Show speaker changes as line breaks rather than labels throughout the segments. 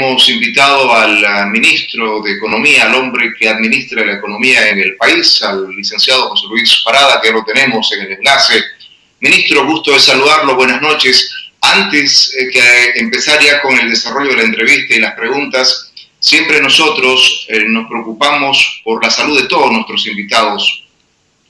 hemos invitado al ministro de Economía, al hombre que administra la economía en el país, al licenciado José Luis Parada, que lo tenemos en el enlace. Ministro, gusto de saludarlo, buenas noches. Antes eh, que empezar ya con el desarrollo de la entrevista y las preguntas, siempre nosotros eh, nos preocupamos por la salud de todos nuestros invitados,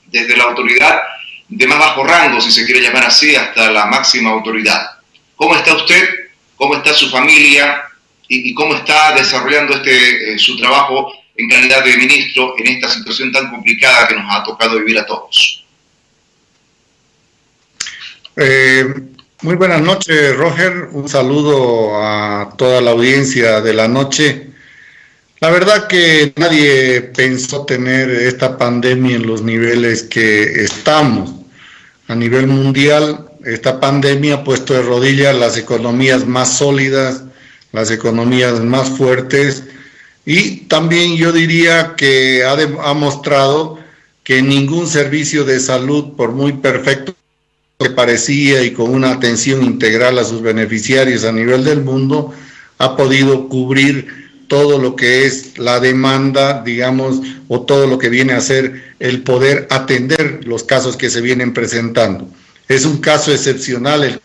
desde la autoridad de más bajo rango, si se quiere llamar así, hasta la máxima autoridad. ¿Cómo está usted? ¿Cómo está su familia? ¿Y, cómo está desarrollando este, eh, su trabajo en calidad de ministro en esta situación tan complicada que nos ha tocado vivir a todos?
Eh, muy buenas noches, Roger. Un saludo a toda la audiencia de la noche. La verdad que nadie pensó tener esta pandemia en los niveles que estamos. A nivel mundial, esta pandemia ha puesto de rodillas las economías más sólidas, las economías más fuertes y también yo diría que ha, ha mostrado que ningún servicio de salud, por muy perfecto que parecía y con una atención integral a sus beneficiarios a nivel del mundo, ha podido cubrir todo lo que es la demanda, digamos, o todo lo que viene a ser el poder atender los casos que se vienen presentando. Es un caso excepcional el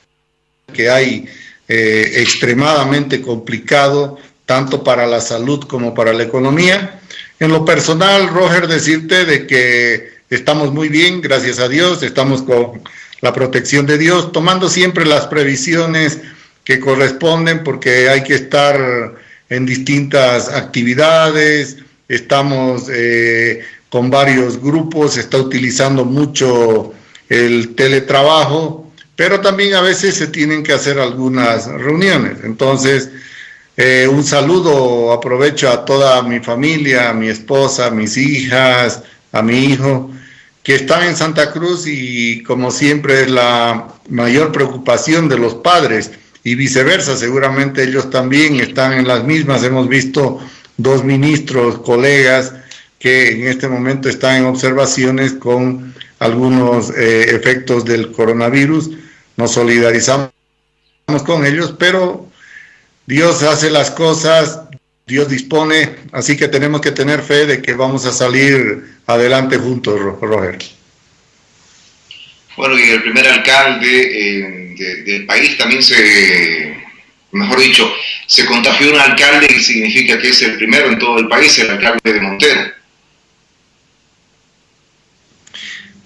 que hay eh, extremadamente complicado, tanto para la salud como para la economía. En lo personal, Roger, decirte de que estamos muy bien, gracias a Dios, estamos con la protección de Dios, tomando siempre las previsiones que corresponden porque hay que estar en distintas actividades, estamos eh, con varios grupos, se está utilizando mucho el teletrabajo, pero también a veces se tienen que hacer algunas reuniones. Entonces, eh, un saludo, aprovecho a toda mi familia, a mi esposa, a mis hijas, a mi hijo, que están en Santa Cruz y como siempre es la mayor preocupación de los padres y viceversa, seguramente ellos también están en las mismas. Hemos visto dos ministros, colegas, que en este momento están en observaciones con algunos eh, efectos del coronavirus. Nos solidarizamos con ellos, pero Dios hace las cosas, Dios dispone, así que tenemos que tener fe de que vamos a salir adelante juntos, Roger.
Bueno, y el primer alcalde eh, del país también se, mejor dicho, se contagió un alcalde y significa que es el primero en todo el país, el alcalde de Montero.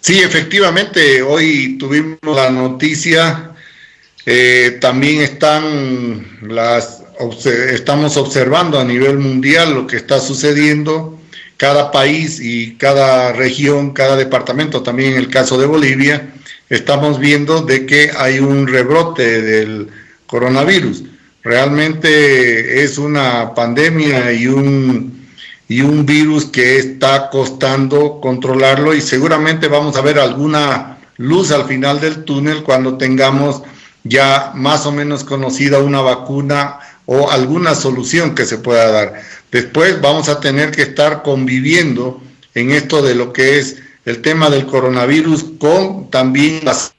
Sí, efectivamente, hoy tuvimos la noticia, eh, también están las, estamos observando a nivel mundial lo que está sucediendo cada país y cada región, cada departamento, también en el caso de Bolivia, estamos viendo de que hay un rebrote del coronavirus. Realmente es una pandemia y un, y un virus que está costando controlarlo y seguramente vamos a ver alguna luz al final del túnel cuando tengamos ya más o menos conocida una vacuna o alguna solución que se pueda dar. Después vamos a tener que estar conviviendo en esto de lo que es el tema del coronavirus con también las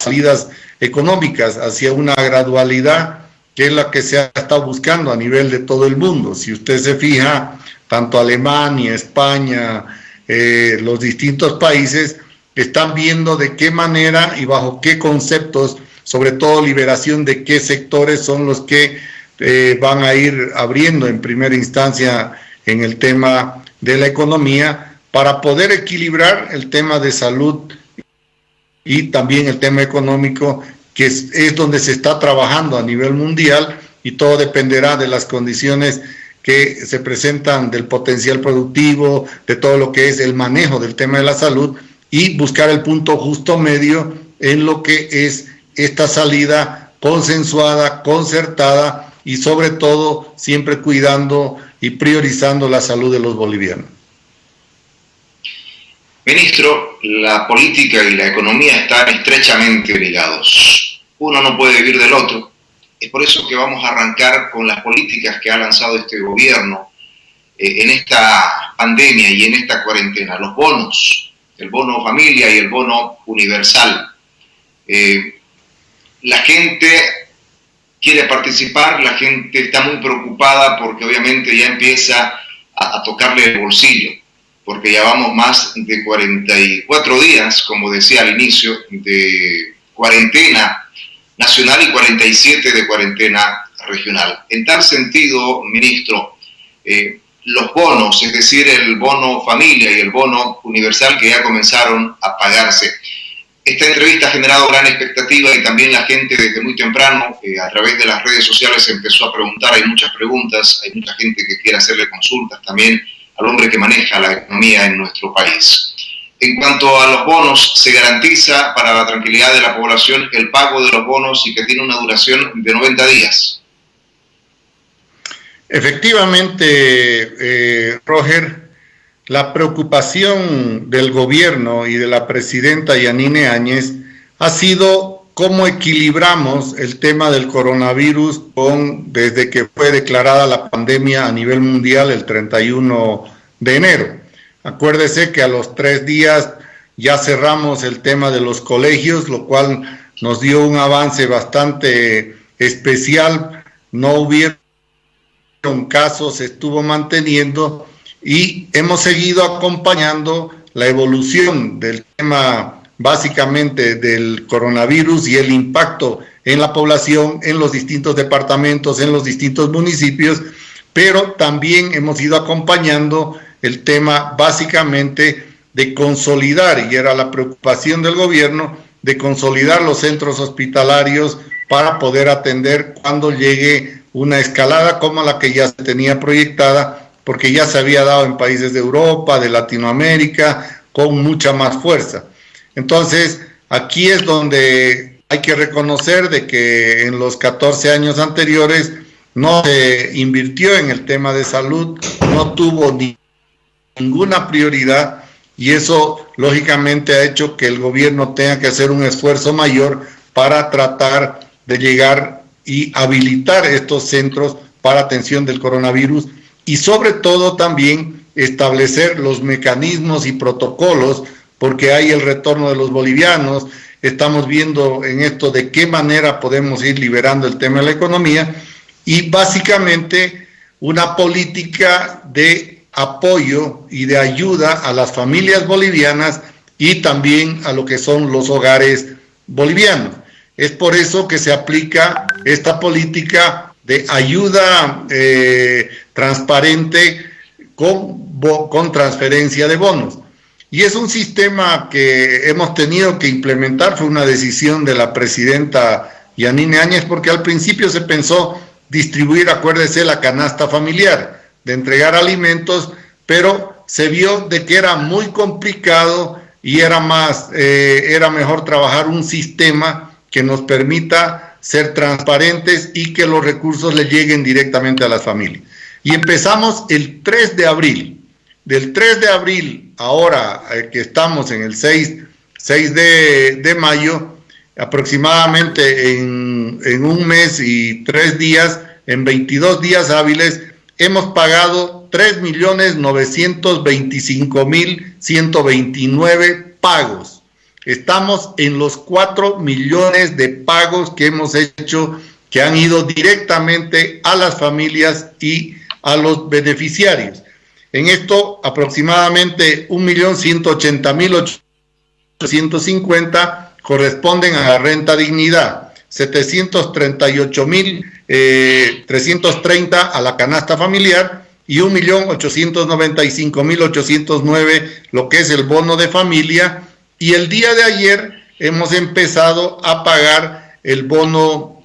salidas económicas hacia una gradualidad que es la que se ha estado buscando a nivel de todo el mundo. Si usted se fija, tanto Alemania, España, eh, los distintos países están viendo de qué manera y bajo qué conceptos, sobre todo liberación de qué sectores son los que eh, van a ir abriendo en primera instancia en el tema de la economía para poder equilibrar el tema de salud y también el tema económico, que es, es donde se está trabajando a nivel mundial y todo dependerá de las condiciones que se presentan del potencial productivo, de todo lo que es el manejo del tema de la salud y buscar el punto justo medio en lo que es esta salida consensuada, concertada y sobre todo siempre cuidando y priorizando la salud de los bolivianos.
Ministro, la política y la economía están estrechamente ligados. Uno no puede vivir del otro. Es por eso que vamos a arrancar con las políticas que ha lanzado este gobierno eh, en esta pandemia y en esta cuarentena. Los bonos, el bono familia y el bono universal. Eh, la gente quiere participar, la gente está muy preocupada porque obviamente ya empieza a, tocarle el bolsillo, porque ya vamos más de 44 días, como decía al inicio, de cuarentena nacional y 47 de cuarentena regional. En tal sentido, ministro, eh, los bonos, es decir, el bono familia y el bono universal que ya comenzaron a pagarse. Esta entrevista ha generado gran expectativa y también la gente desde muy temprano, eh, a través de las redes sociales, empezó a preguntar, hay muchas preguntas, hay mucha gente que quiere hacerle consultas también al hombre que maneja la economía en nuestro país. En cuanto a los bonos, se garantiza para la tranquilidad de la población el pago de los bonos y que tiene una duración de 90 días.
Efectivamente, eh, Roger, la preocupación del gobierno y de la presidenta Yanine Áñez ha sido cómo equilibramos el tema del coronavirus con, desde que fue declarada la pandemia a nivel mundial el 31 de enero. Acuérdese que a los tres días ya cerramos el tema de los colegios, lo cual nos dio un avance bastante especial. No hubieron casos, se estuvo manteniendo y hemos seguido acompañando la evolución del tema básicamente del coronavirus y el impacto en la población, en los distintos departamentos, en los distintos municipios, pero también hemos ido acompañando el tema básicamente de consolidar, y era la preocupación del gobierno, de consolidar los centros hospitalarios para poder atender cuando llegue una escalada como la que ya se tenía proyectada, porque ya se había dado en países de Europa, de Latinoamérica, con mucha más fuerza. Entonces, aquí es donde hay que reconocer de que en los 14 años anteriores no se invirtió en el tema de salud, no tuvo ni ninguna prioridad y eso lógicamente ha hecho que el gobierno tenga que hacer un esfuerzo mayor para tratar de llegar y habilitar estos centros para atención del coronavirus y sobre todo también establecer los mecanismos y protocolos porque hay el retorno de los bolivianos, estamos viendo en esto de qué manera podemos ir liberando el tema de la economía y básicamente una política de apoyo y de ayuda a las familias bolivianas y también a lo que son los hogares bolivianos. Es por eso que se aplica esta política de ayuda eh, transparente con, con transferencia de bonos. Y es un sistema que hemos tenido que implementar, fue una decisión de la presidenta Yanine Áñez, porque al principio se pensó distribuir, acuérdese, la canasta familiar, de entregar alimentos, pero se vio de que era muy complicado y era más, eh, era mejor trabajar un sistema que nos permita ser transparentes y que los recursos le lleguen directamente a las familias. Y empezamos el 3 de abril. Del 3 de abril, ahora eh, que estamos en el 6, 6 de, de mayo, aproximadamente en, en, un mes y tres días, en 22 días hábiles, hemos pagado 3.925.129 pagos Estamos en los 4 millones de pagos que hemos hecho que han ido directamente a las familias y a los beneficiarios. En esto, aproximadamente 1.180.850 corresponden a la renta dignidad, 738.330 eh, a la canasta familiar y 1.895.809 lo que es el bono de familia. Y el día de ayer hemos empezado a pagar el bono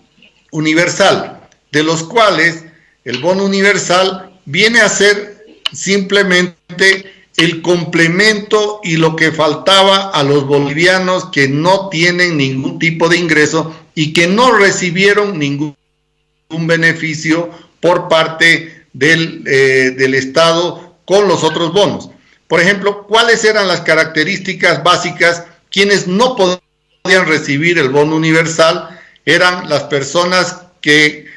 universal, de los cuales el bono universal viene a ser simplemente el complemento y lo que faltaba a los bolivianos que no tienen ningún tipo de ingreso y que no recibieron ningún beneficio por parte del, eh, del Estado con los otros bonos. Por ejemplo, ¿cuáles eran las características básicas? Quienes no podían recibir el bono universal eran las personas que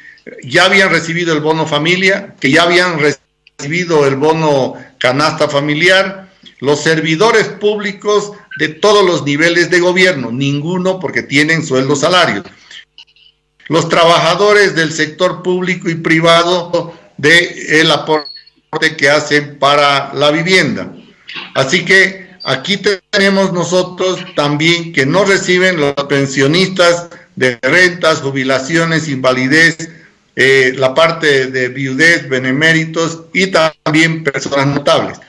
ya habían recibido el bono familia, que ya habían recibido el bono canasta familiar, los servidores públicos de todos los niveles de gobierno, ninguno porque tienen sueldos salarios. los trabajadores del sector público y privado de el aporte que hacen para la vivienda. Así que aquí tenemos nosotros también que no reciben los pensionistas de rentas, jubilaciones, invalidez, eh, la parte de viudez, beneméritos y también personas notables.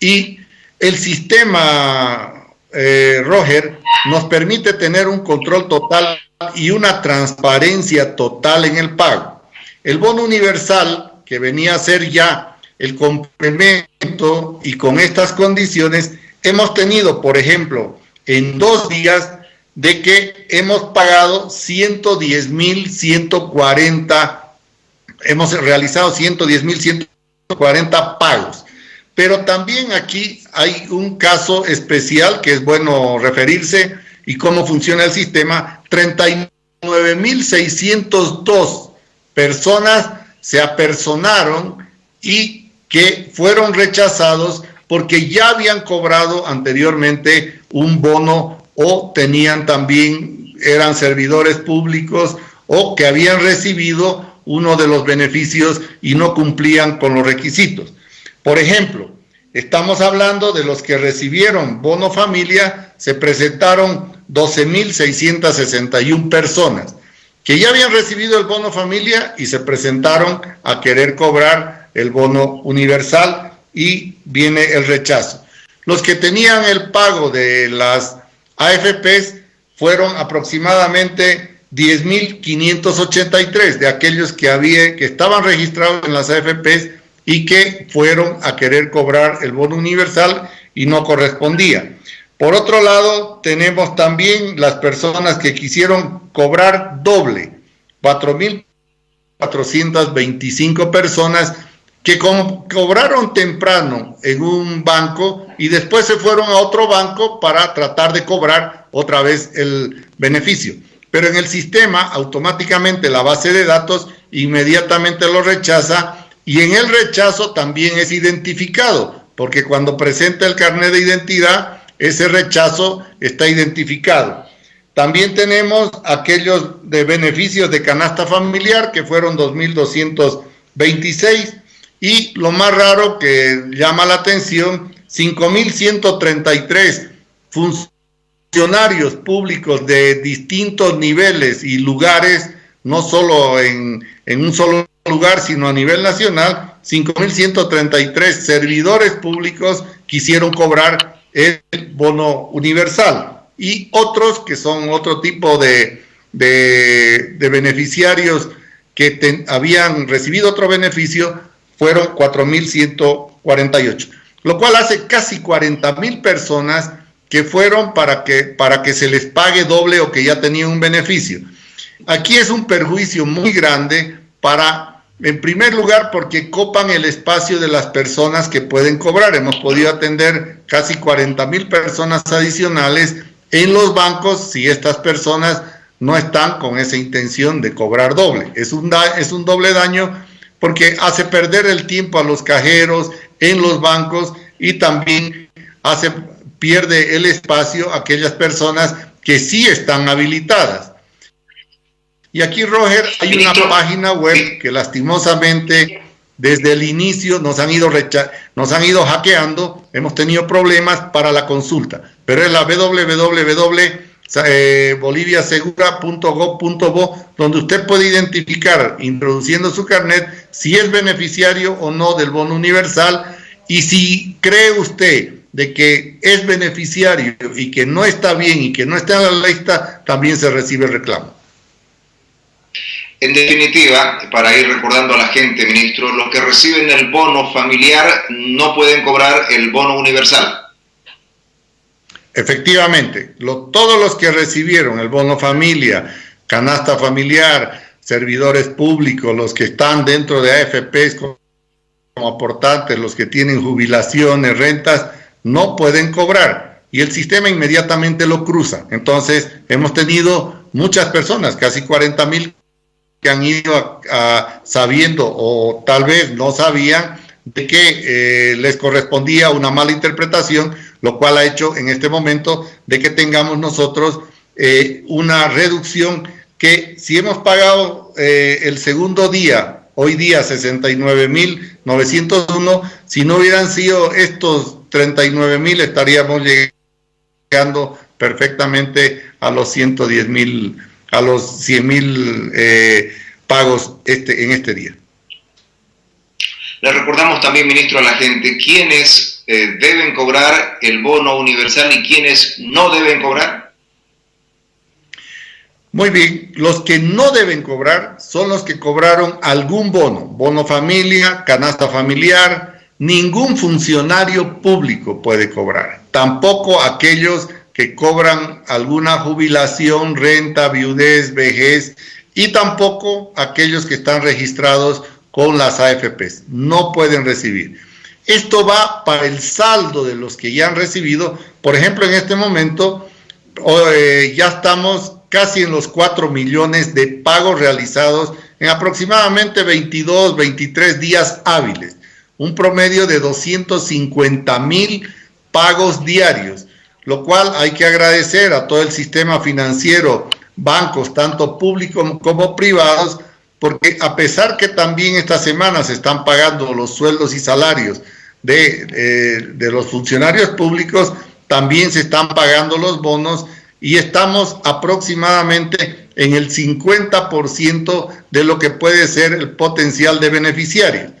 Y el sistema, eh, Roger, nos permite tener un control total y una transparencia total en el pago. El bono universal, que venía a ser ya el complemento y con estas condiciones, hemos tenido, por ejemplo, en dos días de que hemos pagado 110 mil 140 hemos realizado 110.140 pagos. Pero también aquí hay un caso especial que es bueno referirse y cómo funciona el sistema. 39.602 personas se apersonaron y que fueron rechazados porque ya habían cobrado anteriormente un bono o tenían también, eran servidores públicos o que habían recibido uno de los beneficios y no cumplían con los requisitos. Por ejemplo, estamos hablando de los que recibieron bono familia, se presentaron 12.661 personas que ya habían recibido el bono familia y se presentaron a querer cobrar el bono universal y viene el rechazo. Los que tenían el pago de las AFPs fueron aproximadamente 10.583 de aquellos que, había, que estaban registrados en las AFPs y que fueron a querer cobrar el bono universal y no correspondía. Por otro lado, tenemos también las personas que quisieron cobrar doble, 4.425 personas que cobraron temprano en un banco y después se fueron a otro banco para tratar de cobrar otra vez el beneficio pero en el sistema automáticamente la base de datos inmediatamente lo rechaza y en el rechazo también es identificado, porque cuando presenta el carnet de identidad, ese rechazo está identificado. También tenemos aquellos de beneficios de canasta familiar, que fueron 2.226, y lo más raro que llama la atención, 5.133 funcionarios públicos de distintos niveles y lugares, no solo en, un solo lugar, sino a nivel nacional, 5.133 servidores públicos quisieron cobrar el bono universal y otros que son otro tipo de, de, beneficiarios que habían recibido otro beneficio fueron 4.148, lo cual hace casi 40.000 personas que fueron para que, para que se les pague doble o que ya tenían un beneficio. Aquí es un perjuicio muy grande para, en primer lugar, porque copan el espacio de las personas que pueden cobrar. Hemos podido atender casi 40 mil personas adicionales en los bancos si estas personas no están con esa intención de cobrar doble. Es un, es un doble daño porque hace perder el tiempo a los cajeros en los bancos y también hace pierde el espacio aquellas personas que sí están habilitadas. Y aquí, Roger, hay una página web que lastimosamente desde el inicio nos han ido nos han ido hackeando, hemos tenido problemas para la consulta, pero es la www.boliviasegura.gov.bo donde usted puede identificar, introduciendo su carnet, si es beneficiario o no del bono universal. Y si cree usted de que es beneficiario y que no está bien y que no está en la lista, también se recibe el reclamo.
En definitiva, para ir recordando a la gente, ministro, los que reciben el bono familiar no pueden cobrar el bono universal.
Efectivamente, todos los que recibieron el bono familia, canasta familiar, servidores públicos, los que están dentro de AFPs como aportantes, los que tienen jubilaciones, rentas, no pueden cobrar y el sistema inmediatamente lo cruza. Entonces, hemos tenido muchas personas, casi 40 mil, que han ido sabiendo o tal vez no sabían de que eh, les correspondía una mala interpretación, lo cual ha hecho en este momento de que tengamos nosotros eh, una reducción que si hemos pagado eh, el segundo día, hoy día 69.901, si no hubieran sido estos 39.000 estaríamos llegando perfectamente a los 110.000, a los 100.000 eh, pagos este, en este día.
Le recordamos también, ministro, a la gente quiénes eh, deben cobrar el bono universal y quiénes no deben cobrar.
Muy bien, los que no deben cobrar son los que cobraron algún bono, bono familia, canasta familiar, ningún funcionario público puede cobrar, tampoco aquellos que cobran alguna jubilación, renta, viudez, vejez y tampoco aquellos que están registrados con las AFPs, no pueden recibir. Esto va para el saldo de los que ya han recibido, por ejemplo, en este momento eh, ya estamos casi en los 4 millones de pagos realizados en aproximadamente 22, 23 días hábiles, un promedio de 250 mil pagos diarios, lo cual hay que agradecer a todo el sistema financiero, bancos, tanto públicos como privados, porque a pesar que también esta semana se están pagando los sueldos y salarios de, eh, de los funcionarios públicos, también se están pagando los bonos y estamos aproximadamente en el 50% de lo que puede ser el potencial de beneficiarios.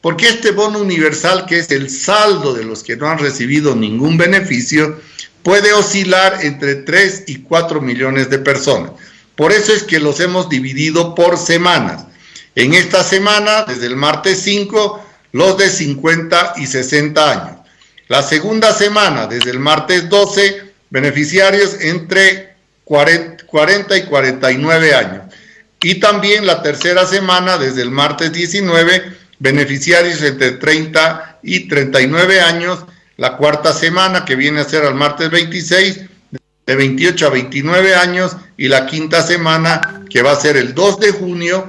Porque este bono universal, que es el saldo de los que no han recibido ningún beneficio, puede oscilar entre 3 y 4 millones de personas. Por eso es que los hemos dividido por semanas. En esta semana, desde el martes 5, los de 50 y 60 años. La segunda semana, desde el martes 12, beneficiarios entre 40 y 49 años. Y también la tercera semana, desde el martes 19, beneficiarios entre 30 y 39 años. La cuarta semana, que viene a ser al martes 26, de 28 a 29 años. Y la quinta semana, que va a ser el 2 de junio,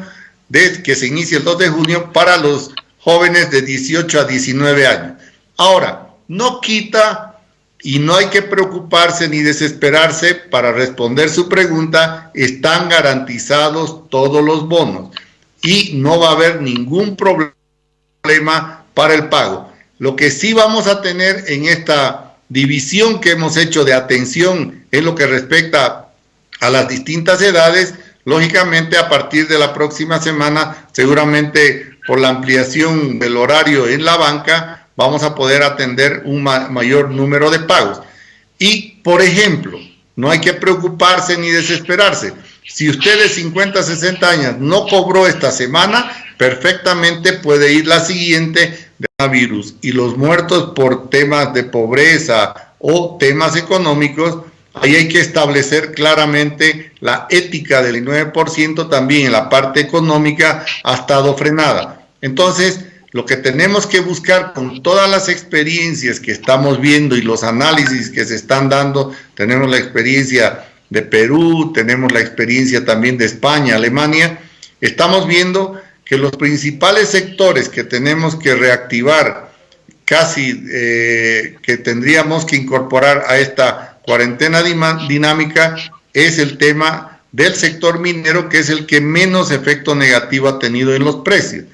de, que se inicia el 2 de junio para los jóvenes de 18 a 19 años. Ahora, no quita y no hay que preocuparse ni desesperarse para responder su pregunta, están garantizados todos los bonos y no va a haber ningún problema para el pago. Lo que sí vamos a tener en esta división que hemos hecho de atención en lo que respecta a las distintas edades, lógicamente a partir de la próxima semana, seguramente por la ampliación del horario en la banca, vamos a poder atender un mayor número de pagos. Y, por ejemplo, no hay que preocuparse ni desesperarse. Si usted de 50, 60 años no cobró esta semana, perfectamente puede ir la siguiente de virus. Y los muertos por temas de pobreza o temas económicos, ahí hay que establecer claramente la ética del 9% también en la parte económica ha estado frenada. Entonces, lo que tenemos que buscar con todas las experiencias que estamos viendo y los análisis que se están dando, tenemos la experiencia de Perú, tenemos la experiencia también de España, Alemania, estamos viendo que los principales sectores que tenemos que reactivar, casi eh, que tendríamos que incorporar a esta cuarentena dinámica, es el tema del sector minero, que es el que menos efecto negativo ha tenido en los precios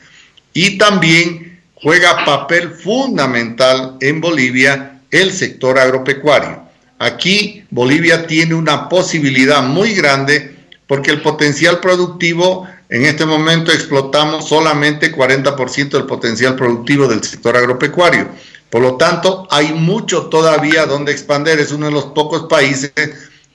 y también juega papel fundamental en Bolivia el sector agropecuario. Aquí Bolivia tiene una posibilidad muy grande porque el potencial productivo, en este momento explotamos solamente 40% del potencial productivo del sector agropecuario. Por lo tanto, hay mucho todavía donde expandir. Es uno de los pocos países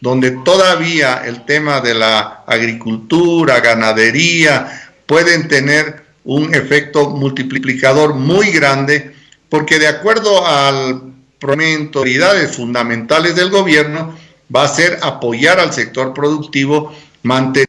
donde todavía el tema de la agricultura, ganadería, pueden tener un efecto multiplicador muy grande, porque de acuerdo al autoridades fundamentales del gobierno, va a ser apoyar al sector productivo, mantener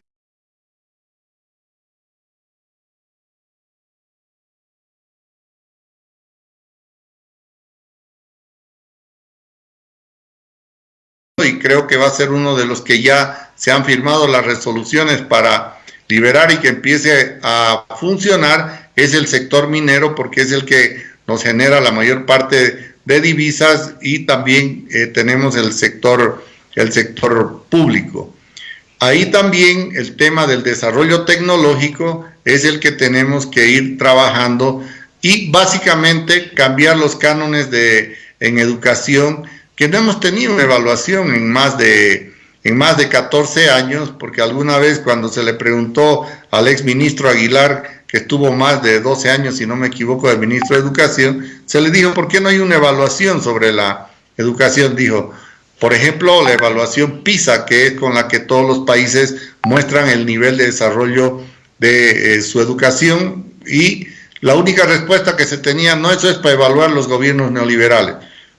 y creo que va a ser uno de los que ya se han firmado las resoluciones para liberar y que empiece a funcionar es el sector minero porque es el que nos genera la mayor parte de divisas y también eh, tenemos el sector, el sector público. ahí también el tema del desarrollo tecnológico es el que tenemos que ir trabajando y básicamente cambiar los cánones de, en educación que no hemos tenido evaluación en más de en más de 14 años, porque alguna vez cuando se le preguntó al ex ministro Aguilar, que estuvo más de 12 años, si no me equivoco, de ministro de Educación, se le dijo, ¿por qué no hay una evaluación sobre la educación? Dijo, por ejemplo, la evaluación PISA, que es con la que todos los países muestran el nivel de desarrollo de eh, su educación, y la única respuesta que se tenía, no, eso es para evaluar los gobiernos neoliberales.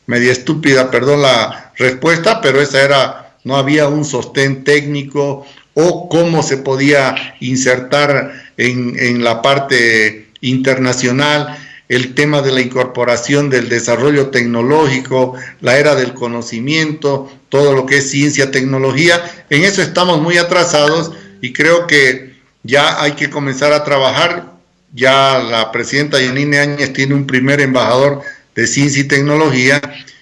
Media estúpida, perdón la respuesta, pero esa era no había un sostén técnico o cómo se podía insertar en, la parte internacional el tema de la incorporación del desarrollo tecnológico, la era del conocimiento, todo lo que es ciencia, tecnología. En eso estamos muy atrasados y creo que ya hay que comenzar a trabajar. Ya la presidenta Yanine Áñez tiene un primer embajador de ciencia y tecnología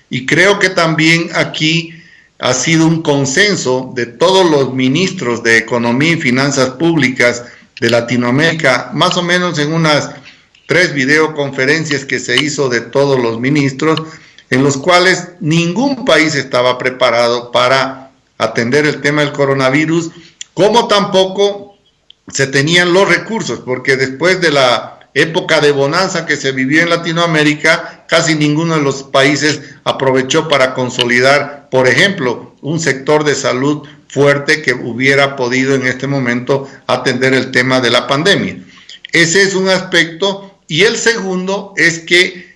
y creo que también aquí ha sido un consenso de todos los ministros de Economía y Finanzas Públicas de Latinoamérica, más o menos en unas tres videoconferencias que se hizo de todos los ministros, en los cuales ningún país estaba preparado para atender el tema del coronavirus, como tampoco se tenían los recursos, porque después de la época de bonanza que se vivió en Latinoamérica, casi ninguno de los países aprovechó para consolidar, por ejemplo, un sector de salud fuerte que hubiera podido en este momento atender el tema de la pandemia. Ese es un aspecto. Y el segundo es que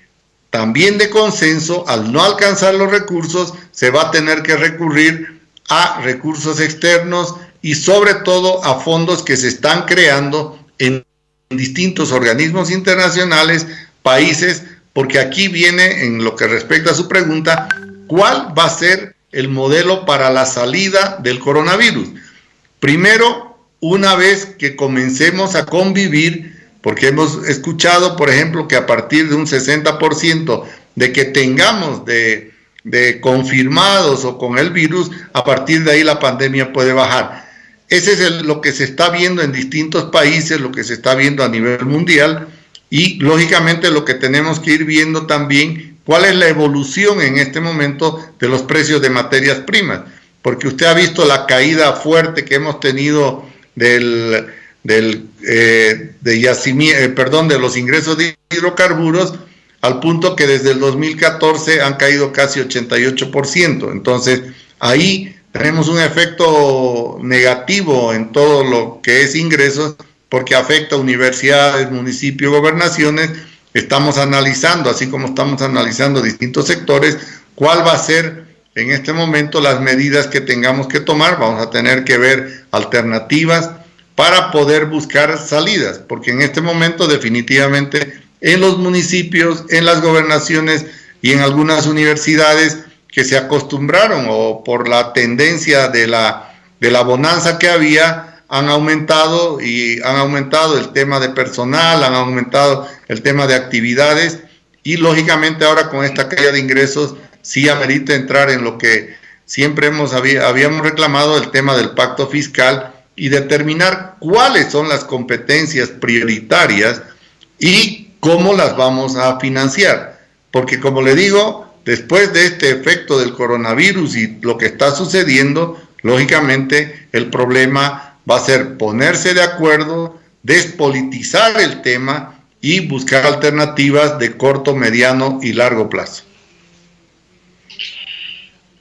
también de consenso, al no alcanzar los recursos, se va a tener que recurrir a recursos externos y sobre todo a fondos que se están creando en distintos organismos internacionales, países, porque aquí viene en lo que respecta a su pregunta, ¿cuál va a ser el modelo para la salida del coronavirus? Primero, una vez que comencemos a convivir, porque hemos escuchado, por ejemplo, que a partir de un 60% de que tengamos de, de confirmados o con el virus, a partir de ahí la pandemia puede bajar. Ese es lo que se está viendo en distintos países, lo que se está viendo a nivel mundial y lógicamente lo que tenemos que ir viendo también cuál es la evolución en este momento de los precios de materias primas, porque usted ha visto la caída fuerte que hemos tenido del, eh, de eh, perdón, de los ingresos de hidrocarburos al punto que desde el 2014 han caído casi 88%. Entonces, ahí tenemos un efecto negativo en todo lo que es ingresos porque afecta a universidades, municipios, gobernaciones. Estamos analizando, así como estamos analizando distintos sectores, cuál va a ser en este momento las medidas que tengamos que tomar. Vamos a tener que ver alternativas para poder buscar salidas, porque en este momento definitivamente en los municipios, en las gobernaciones y en algunas universidades que se acostumbraron o por la tendencia de la, de la bonanza que había, han aumentado y han aumentado el tema de personal, han aumentado el tema de actividades y lógicamente ahora con esta caída de ingresos sí amerita entrar en lo que siempre hemos habíamos reclamado, el tema del pacto fiscal y determinar cuáles son las competencias prioritarias y cómo las vamos a financiar. Porque como le digo, después de este efecto del coronavirus y lo que está sucediendo, lógicamente el problema va a ser ponerse de acuerdo, despolitizar el tema y buscar alternativas de corto, mediano y largo plazo.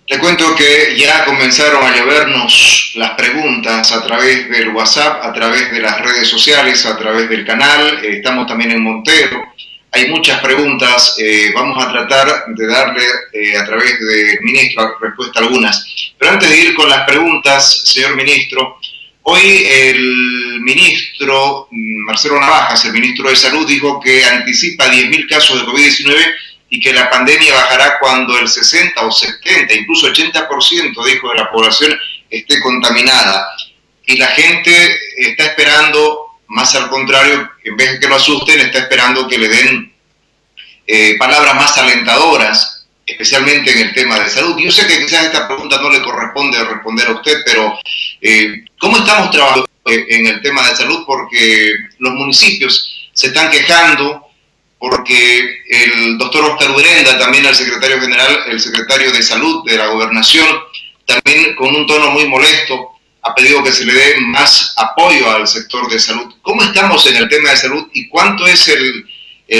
Le cuento que ya comenzaron a llovernos las preguntas a través del WhatsApp, a través de las redes sociales, a través del canal. Estamos también en Montero hay muchas preguntas, eh, vamos a tratar de darle eh, a través del ministro respuesta a algunas. Pero antes de ir con las preguntas, señor ministro, hoy el ministro mm, Marcelo Navajas, el ministro de Salud, dijo que anticipa 10.000 casos de COVID-19 y que la pandemia bajará cuando el 60 o 70, incluso 80%, dijo, de la población esté contaminada. Y la gente está esperando más al contrario, en vez de que lo asusten, está esperando que le den eh, palabras más alentadoras especialmente en el tema de salud. Yo sé que quizás esta pregunta no le corresponde responder a usted, pero eh, ¿cómo estamos trabajando en el tema de salud? Porque los municipios se están quejando porque el doctor Oscar Urenda, también el secretario general, el secretario de salud de la gobernación, también con un tono muy molesto, ha pedido que se le dé más apoyo al sector de salud. ¿Cómo estamos en el tema de salud y cuánto es el,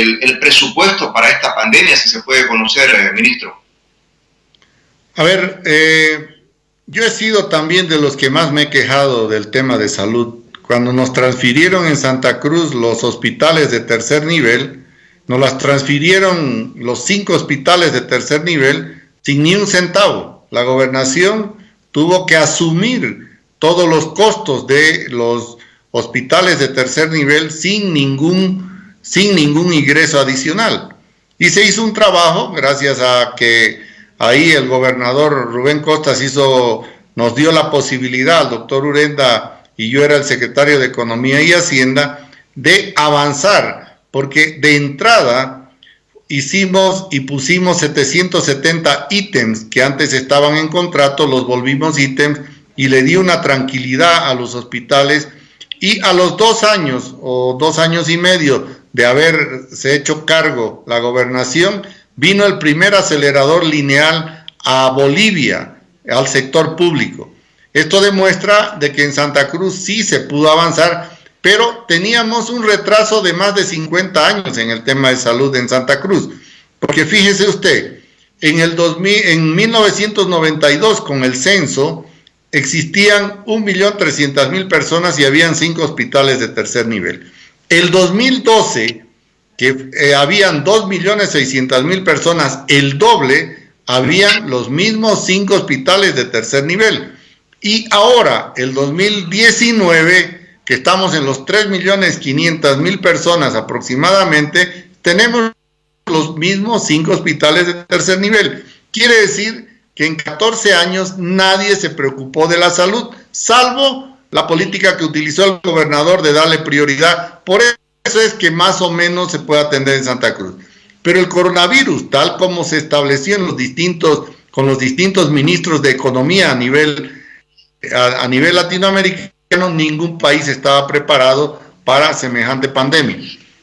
el, presupuesto para esta pandemia, si se puede conocer, eh, ministro?
A ver, eh, yo he sido también de los que más me he quejado del tema de salud. Cuando nos transfirieron en Santa Cruz los hospitales de tercer nivel, nos las transfirieron los cinco hospitales de tercer nivel sin ni un centavo. La gobernación tuvo que asumir todos los costos de los hospitales de tercer nivel sin ningún sin ningún ingreso adicional. Y se hizo un trabajo, gracias a que ahí el gobernador Rubén Costas hizo, nos dio la posibilidad, el doctor Urenda y yo era el secretario de Economía y Hacienda, de avanzar, porque de entrada hicimos y pusimos 770 ítems que antes estaban en contrato, los volvimos ítems y le di una tranquilidad a los hospitales y a los dos años o dos años y medio de haberse hecho cargo la gobernación, vino el primer acelerador lineal a Bolivia, al sector público. Esto demuestra de que en Santa Cruz sí se pudo avanzar, pero teníamos un retraso de más de 50 años en el tema de salud en Santa Cruz. Porque fíjese usted, en, el 2000, en 1992 con el censo existían 1.300.000 personas y habían cinco hospitales de tercer nivel. El 2012, que eh, habían 2.600.000 personas, el doble, habían los mismos cinco hospitales de tercer nivel. Y ahora, el 2019, que estamos en los 3.500.000 personas aproximadamente, tenemos los mismos cinco hospitales de tercer nivel. Quiere decir que en 14 años nadie se preocupó de la salud, salvo la política que utilizó el gobernador de darle prioridad. Por eso es que más o menos se puede atender en Santa Cruz. Pero el coronavirus, tal como se estableció con los distintos ministros de economía a nivel, a, nivel latinoamericano, ningún país estaba preparado para semejante pandemia.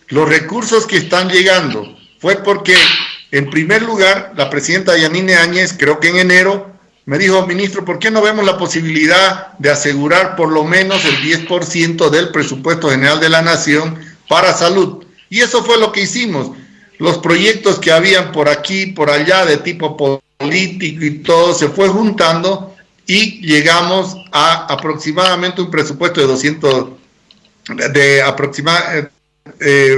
Los recursos que están llegando fue porque, en primer lugar, la presidenta Yanine Áñez, creo que en enero, me dijo, ministro, ¿por qué no vemos la posibilidad de asegurar por lo menos el 10% del presupuesto general de la nación para salud? Y eso fue lo que hicimos. Los proyectos que habían por aquí, por allá, de tipo político y todo, se fue juntando y llegamos a aproximadamente un presupuesto de 200, de aproximadamente eh,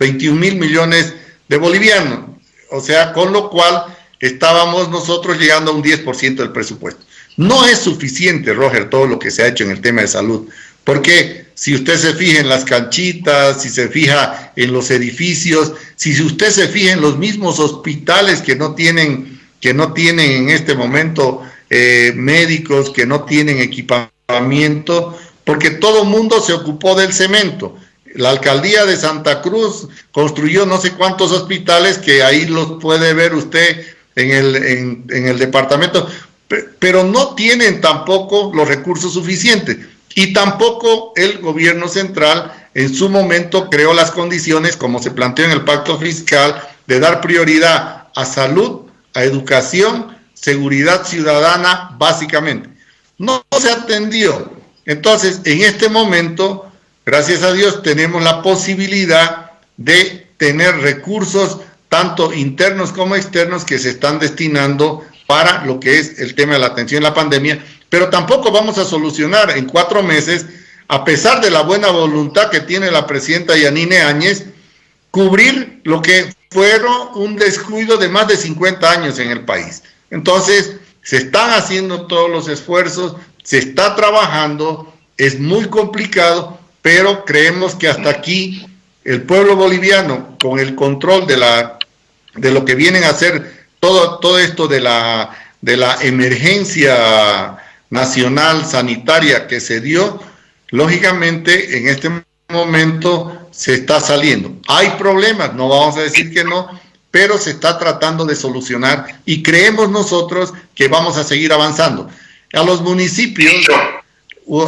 21 mil millones de bolivianos. O sea, con lo cual estábamos nosotros llegando a un 10% del presupuesto. No es suficiente, Roger, todo lo que se ha hecho en el tema de salud, porque si usted se fija en las canchitas, si se fija en los edificios, si usted se fija en los mismos hospitales que no tienen, que no tienen en este momento eh, médicos, que no tienen equipamiento, porque todo mundo se ocupó del cemento. La alcaldía de Santa Cruz construyó no sé cuántos hospitales que ahí los puede ver usted en el, en, el departamento, pero no tienen tampoco los recursos suficientes. Y tampoco el gobierno central en su momento creó las condiciones, como se planteó en el pacto fiscal, de dar prioridad a salud, a educación, seguridad ciudadana, básicamente. No se atendió. Entonces, en este momento, gracias a Dios, tenemos la posibilidad de tener recursos tanto internos como externos, que se están destinando para lo que es el tema de la atención a la pandemia, pero tampoco vamos a solucionar en cuatro meses, a pesar de la buena voluntad que tiene la presidenta Yanine Áñez, cubrir lo que fueron un descuido de más de 50 años en el país. Entonces, se están haciendo todos los esfuerzos, se está trabajando, es muy complicado, pero creemos que hasta aquí el pueblo boliviano, con el control de la de lo que vienen a hacer todo, todo esto de la, de la emergencia nacional sanitaria que se dio, lógicamente en este momento se está saliendo. Hay problemas, no vamos a decir que no, pero se está tratando de solucionar y creemos nosotros que vamos a seguir avanzando. A los municipios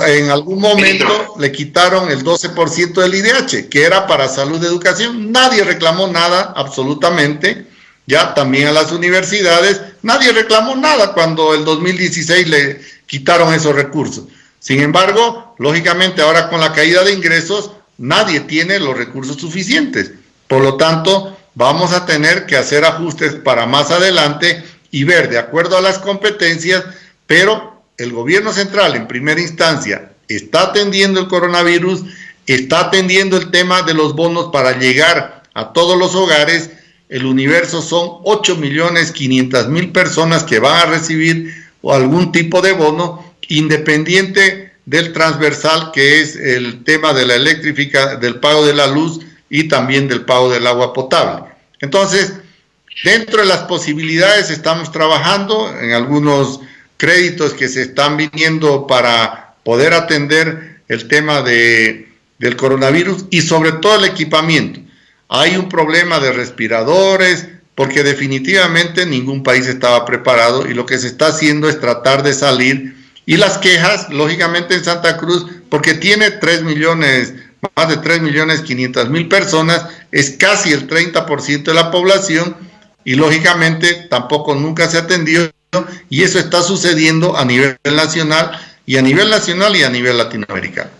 en algún momento le quitaron el 12% del IDH, que era para salud y educación. Nadie reclamó nada, absolutamente. Ya también a las universidades, nadie reclamó nada cuando el 2016 le quitaron esos recursos. Sin embargo, lógicamente ahora con la caída de ingresos, nadie tiene los recursos suficientes. Por lo tanto, vamos a tener que hacer ajustes para más adelante y ver de acuerdo a las competencias, pero el gobierno central en primera instancia está atendiendo el coronavirus, está atendiendo el tema de los bonos para llegar a todos los hogares. El universo son 8 millones 500 mil personas que van a recibir algún tipo de bono independiente del transversal que es el tema de la electrificación, del pago de la luz y también del pago del agua potable. Entonces, dentro de las posibilidades estamos trabajando en algunos créditos que se están viniendo para poder atender el tema de, del coronavirus y sobre todo el equipamiento. Hay un problema de respiradores porque definitivamente ningún país estaba preparado y lo que se está haciendo es tratar de salir y las quejas, lógicamente en Santa Cruz, porque tiene 3 millones, más de 3 millones 500 mil personas, es casi el 30% de la población y lógicamente tampoco nunca se atendió y eso está sucediendo a nivel nacional y a nivel nacional y a nivel latinoamericano.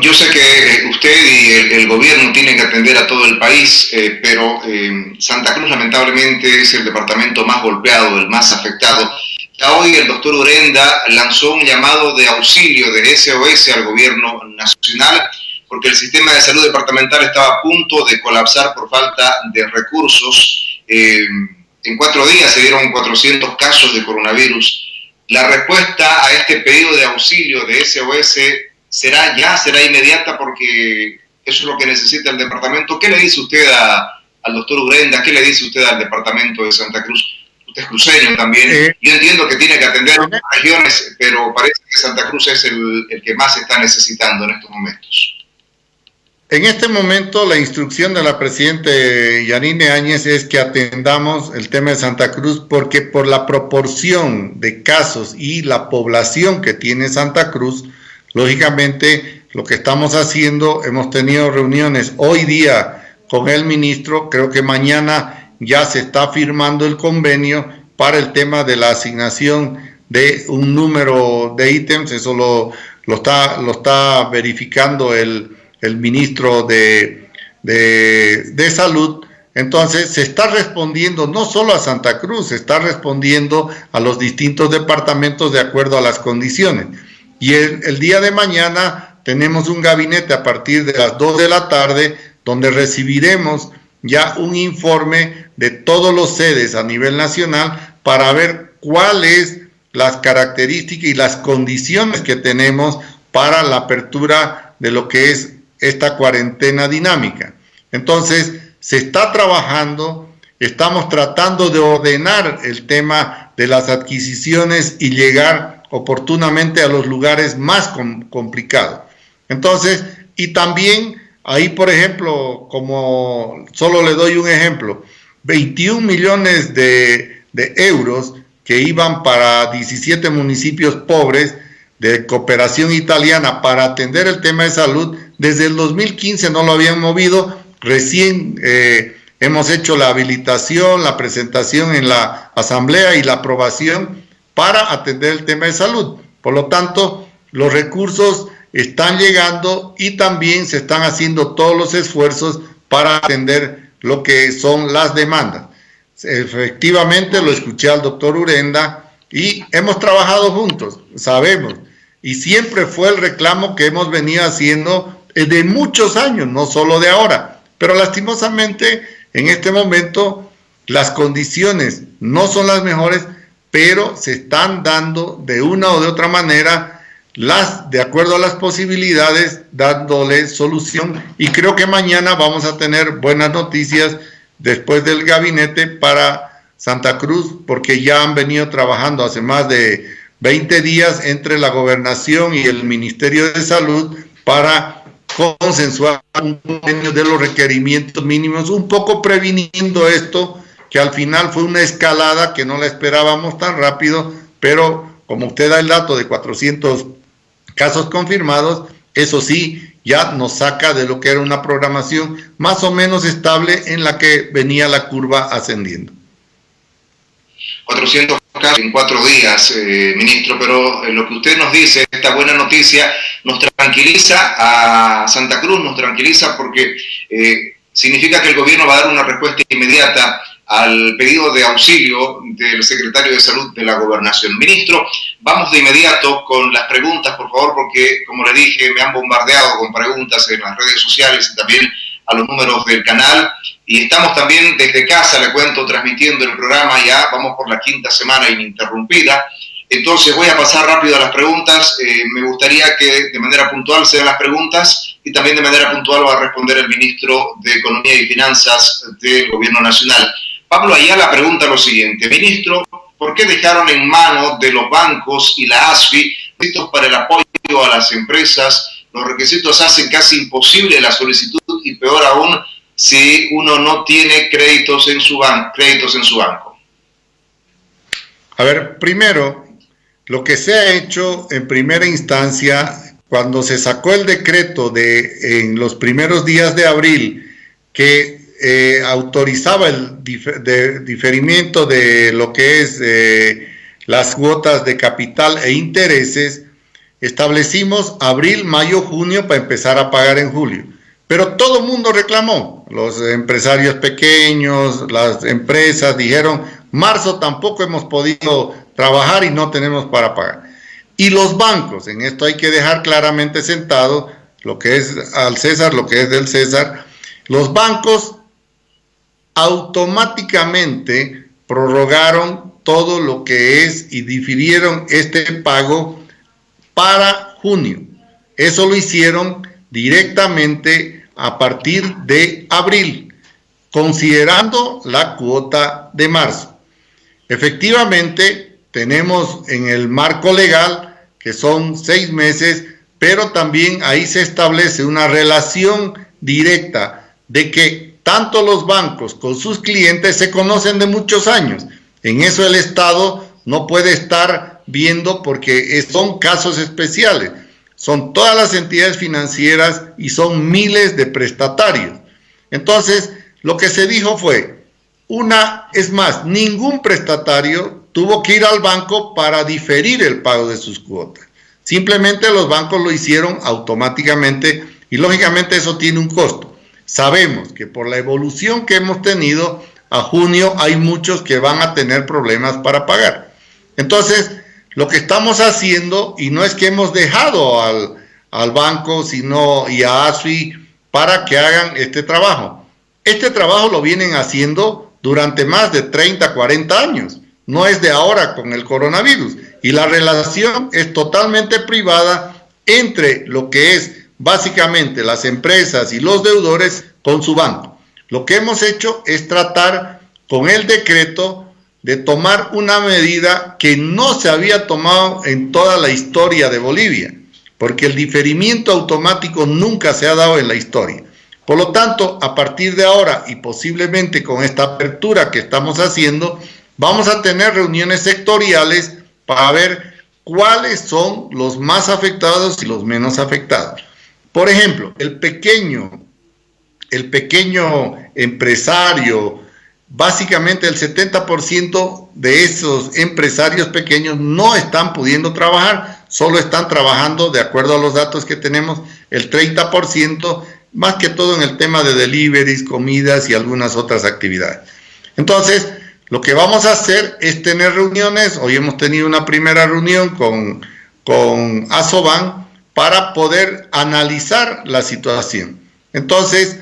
yo sé que usted y el, gobierno tienen que atender a todo el país, eh, pero eh, Santa Cruz lamentablemente es el departamento más golpeado, el más afectado. Ya hoy el doctor Urenda lanzó un llamado de auxilio de SOS al gobierno nacional porque el sistema de salud departamental estaba a punto de colapsar por falta de recursos. Eh, en cuatro días se dieron 400 casos de coronavirus. La respuesta a este pedido de auxilio de SOS será ya, será inmediata porque eso es lo que necesita el departamento. ¿Qué le dice usted al doctor Urenda? ¿Qué le dice usted al departamento de Santa Cruz? Usted es cruceño también. Yo entiendo que tiene que atender otras regiones, pero parece que Santa Cruz es el, el que más está necesitando en estos momentos.
En este momento la instrucción de la presidenta Yanine Áñez es que atendamos el tema de Santa Cruz porque por la proporción de casos y la población que tiene Santa Cruz, lógicamente lo que estamos haciendo, hemos tenido reuniones hoy día con el ministro, creo que mañana ya se está firmando el convenio para el tema de la asignación de un número de ítems, eso lo, lo, está, lo está verificando el el ministro de, de, Salud. Entonces se está respondiendo no solo a Santa Cruz, se está respondiendo a los distintos departamentos de acuerdo a las condiciones. Y el, el, día de mañana tenemos un gabinete a partir de las 2 de la tarde donde recibiremos ya un informe de todos los sedes a nivel nacional para ver cuáles las características y las condiciones que tenemos para la apertura de lo que es esta cuarentena dinámica. Entonces, se está trabajando, estamos tratando de ordenar el tema de las adquisiciones y llegar oportunamente a los lugares más complicados. Entonces, y también ahí, por ejemplo, como solo le doy un ejemplo, 21 millones de, euros que iban para 17 municipios pobres de cooperación italiana para atender el tema de salud, desde el 2015 no lo habían movido, recién eh, hemos hecho la habilitación, la presentación en la asamblea y la aprobación para atender el tema de salud. Por lo tanto, los recursos están llegando y también se están haciendo todos los esfuerzos para atender lo que son las demandas. Efectivamente, lo escuché al doctor Urenda y hemos trabajado juntos, sabemos, y siempre fue el reclamo que hemos venido haciendo de muchos años, no solo de ahora. Pero lastimosamente, en este momento, las condiciones no son las mejores, pero se están dando de una o de otra manera las, de acuerdo a las posibilidades, dándole solución. Y creo que mañana vamos a tener buenas noticias después del gabinete para Santa Cruz, porque ya han venido trabajando hace más de 20 días entre la gobernación y el Ministerio de Salud para consensuar un de los requerimientos mínimos, un poco previniendo esto, que al final fue una escalada que no la esperábamos tan rápido, pero como usted da el dato de 400 casos confirmados, eso sí, ya nos saca de lo que era una programación más o menos estable en la que venía la curva ascendiendo.
400 casos en cuatro días, eh, ministro, pero eh, lo que usted nos dice, esta buena noticia, nos tranquiliza a Santa Cruz, nos tranquiliza porque eh, significa que el gobierno va a dar una respuesta inmediata al pedido de auxilio del secretario de Salud de la Gobernación. Ministro, vamos de inmediato con las preguntas, por favor, porque, como le dije, me han bombardeado con preguntas en las redes sociales y también a los números del canal. Y estamos también desde casa, le cuento, transmitiendo el programa ya, vamos por la quinta semana ininterrumpida. Entonces voy a pasar rápido a las preguntas. Eh, me gustaría que de manera puntual sean las preguntas y también de manera puntual va a responder el ministro de Economía y Finanzas del Gobierno Nacional. Pablo Ayala pregunta lo siguiente, ministro, ¿por qué dejaron en manos de los bancos y la ASFI para el apoyo a las empresas? Los requisitos hacen casi imposible la solicitud y peor aún si uno no tiene créditos en su, créditos en su banco.
A ver, primero, lo que se ha hecho en primera instancia, cuando se sacó el decreto de en los primeros días de abril, que eh, autorizaba el diferimiento de lo que es eh, las cuotas de capital e intereses, establecimos abril, mayo, junio para empezar a pagar en julio. Pero todo el mundo reclamó, los empresarios pequeños, las empresas dijeron, marzo tampoco hemos podido trabajar y no tenemos para pagar. Y los bancos, en esto hay que dejar claramente sentado lo que es al César, lo que es del César, los bancos automáticamente prorrogaron todo lo que es y difirieron este pago para junio. Eso lo hicieron directamente a partir de abril, considerando la cuota de marzo. Efectivamente, tenemos en el marco legal que son seis meses, pero también ahí se establece una relación directa de que tanto los bancos con sus clientes se conocen de muchos años. En eso el Estado no puede estar viendo porque son casos especiales. Son todas las entidades financieras y son miles de prestatarios. Entonces, lo que se dijo fue, una, es más, ningún prestatario tuvo que ir al banco para diferir el pago de sus cuotas. Simplemente los bancos lo hicieron automáticamente y lógicamente eso tiene un costo. Sabemos que por la evolución que hemos tenido, a junio hay muchos que van a tener problemas para pagar. Entonces, lo que estamos haciendo, y no es que hemos dejado al, banco sino, y a ASFI para que hagan este trabajo. Este trabajo lo vienen haciendo durante más de 30, 40 años. No es de ahora con el coronavirus. Y la relación es totalmente privada entre lo que es básicamente las empresas y los deudores con su banco. Lo que hemos hecho es tratar con el decreto de tomar una medida que no se había tomado en toda la historia de Bolivia, porque el diferimiento automático nunca se ha dado en la historia. Por lo tanto, a partir de ahora y posiblemente con esta apertura que estamos haciendo, vamos a tener reuniones sectoriales para ver cuáles son los más afectados y los menos afectados. Por ejemplo, el pequeño, el pequeño empresario, básicamente el 70% de esos empresarios pequeños no están pudiendo trabajar, solo están trabajando, de acuerdo a los datos que tenemos, el 30%, más que todo en el tema de deliveries, comidas y algunas otras actividades. Entonces, lo que vamos a hacer es tener reuniones, hoy hemos tenido una primera reunión con, con Asoban, para poder analizar la situación. Entonces,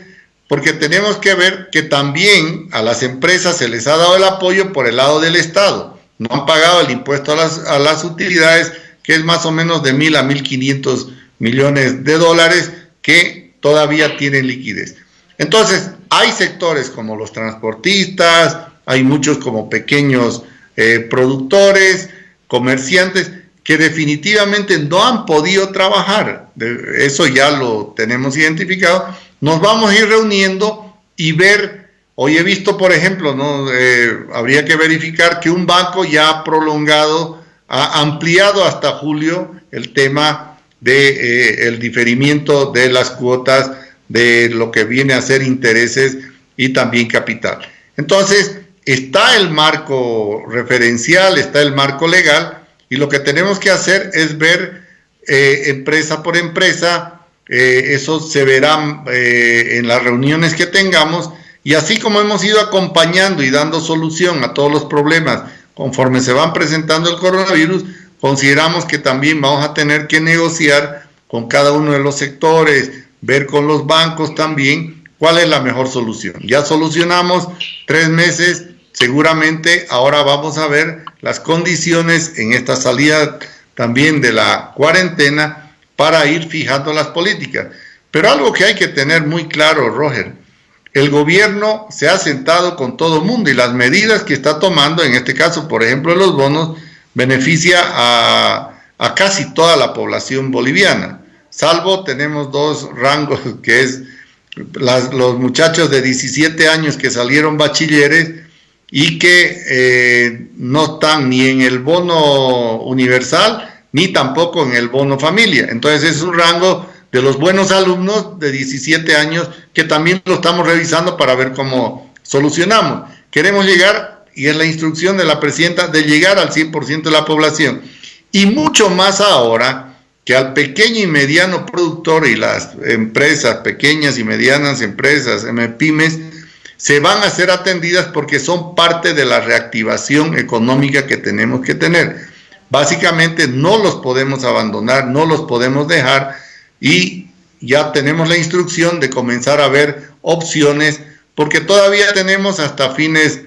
porque tenemos que ver que también a las empresas se les ha dado el apoyo por el lado del Estado. No han pagado el impuesto a las, a las utilidades, que es más o menos de mil a mil quinientos millones de dólares que todavía tienen liquidez. Entonces, hay sectores como los transportistas, hay muchos como pequeños eh, productores, comerciantes, que definitivamente no han podido trabajar, eso ya lo tenemos identificado, nos vamos a ir reuniendo y ver, hoy he visto, por ejemplo, ¿no? Eh, habría que verificar que un banco ya ha prolongado, ha ampliado hasta julio el tema de eh, el diferimiento de las cuotas de lo que viene a ser intereses y también capital. Entonces, está el marco referencial, está el marco legal, y lo que tenemos que hacer es ver eh, empresa por empresa, eh, eso se verá eh, en las reuniones que tengamos, y así como hemos ido acompañando y dando solución a todos los problemas conforme se van presentando el coronavirus, consideramos que también vamos a tener que negociar con cada uno de los sectores, ver con los bancos también cuál es la mejor solución. Ya solucionamos tres meses, seguramente ahora vamos a ver las condiciones en esta salida también de la cuarentena para ir fijando las políticas. Pero algo que hay que tener muy claro, Roger, el gobierno se ha sentado con todo el mundo y las medidas que está tomando, en este caso, por ejemplo, los bonos, beneficia a, casi toda la población boliviana, salvo tenemos dos rangos, que es los muchachos de 17 años que salieron bachilleres y que eh, no están ni en el bono universal ni tampoco en el bono familia. Entonces es un rango de los buenos alumnos de 17 años que también lo estamos revisando para ver cómo solucionamos. Queremos llegar, y es la instrucción de la presidenta, de llegar al 100% de la población. Y mucho más ahora que al pequeño y mediano productor y las empresas, pequeñas y medianas empresas, pymes, se van a ser atendidas porque son parte de la reactivación económica que tenemos que tener. Básicamente no los podemos abandonar, no los podemos dejar y ya tenemos la instrucción de comenzar a ver opciones porque todavía tenemos hasta fines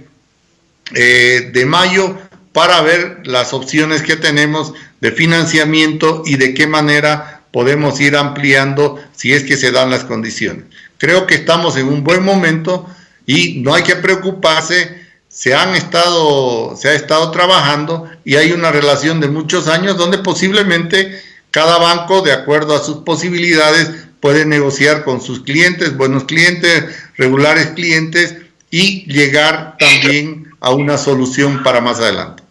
eh, de mayo para ver las opciones que tenemos de financiamiento y de qué manera podemos ir ampliando si es que se dan las condiciones. Creo que estamos en un buen momento y no hay que preocuparse, se, han estado, se ha estado trabajando y hay una relación de muchos años donde posiblemente cada banco, de acuerdo a sus posibilidades, puede negociar con sus clientes, buenos clientes, regulares clientes y llegar también a una solución para más adelante.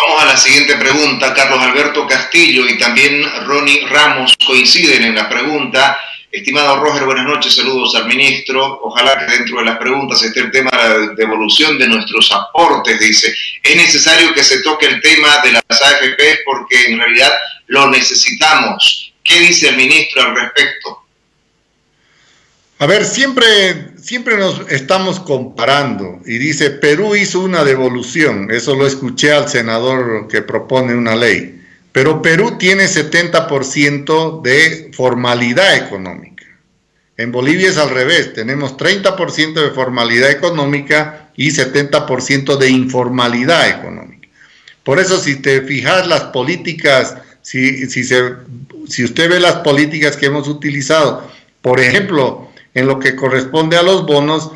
Vamos a la siguiente pregunta. Carlos Alberto Castillo y también Ronnie Ramos coinciden en la pregunta. Estimado Roger, buenas noches, saludos al ministro. Ojalá que dentro de las preguntas esté el tema de la devolución de nuestros aportes, dice. Es necesario que se toque el tema de las AFP porque en realidad lo necesitamos. ¿Qué dice el ministro al respecto?
A ver, siempre, siempre nos estamos comparando y dice, Perú hizo una devolución, eso lo escuché al senador que propone una ley. Pero Perú tiene 70% de formalidad económica. En Bolivia es al revés, tenemos 30% de formalidad económica y 70% de informalidad económica. Por eso si te fijas las políticas, si, si, si usted ve las políticas que hemos utilizado, por ejemplo, en lo que corresponde a los bonos,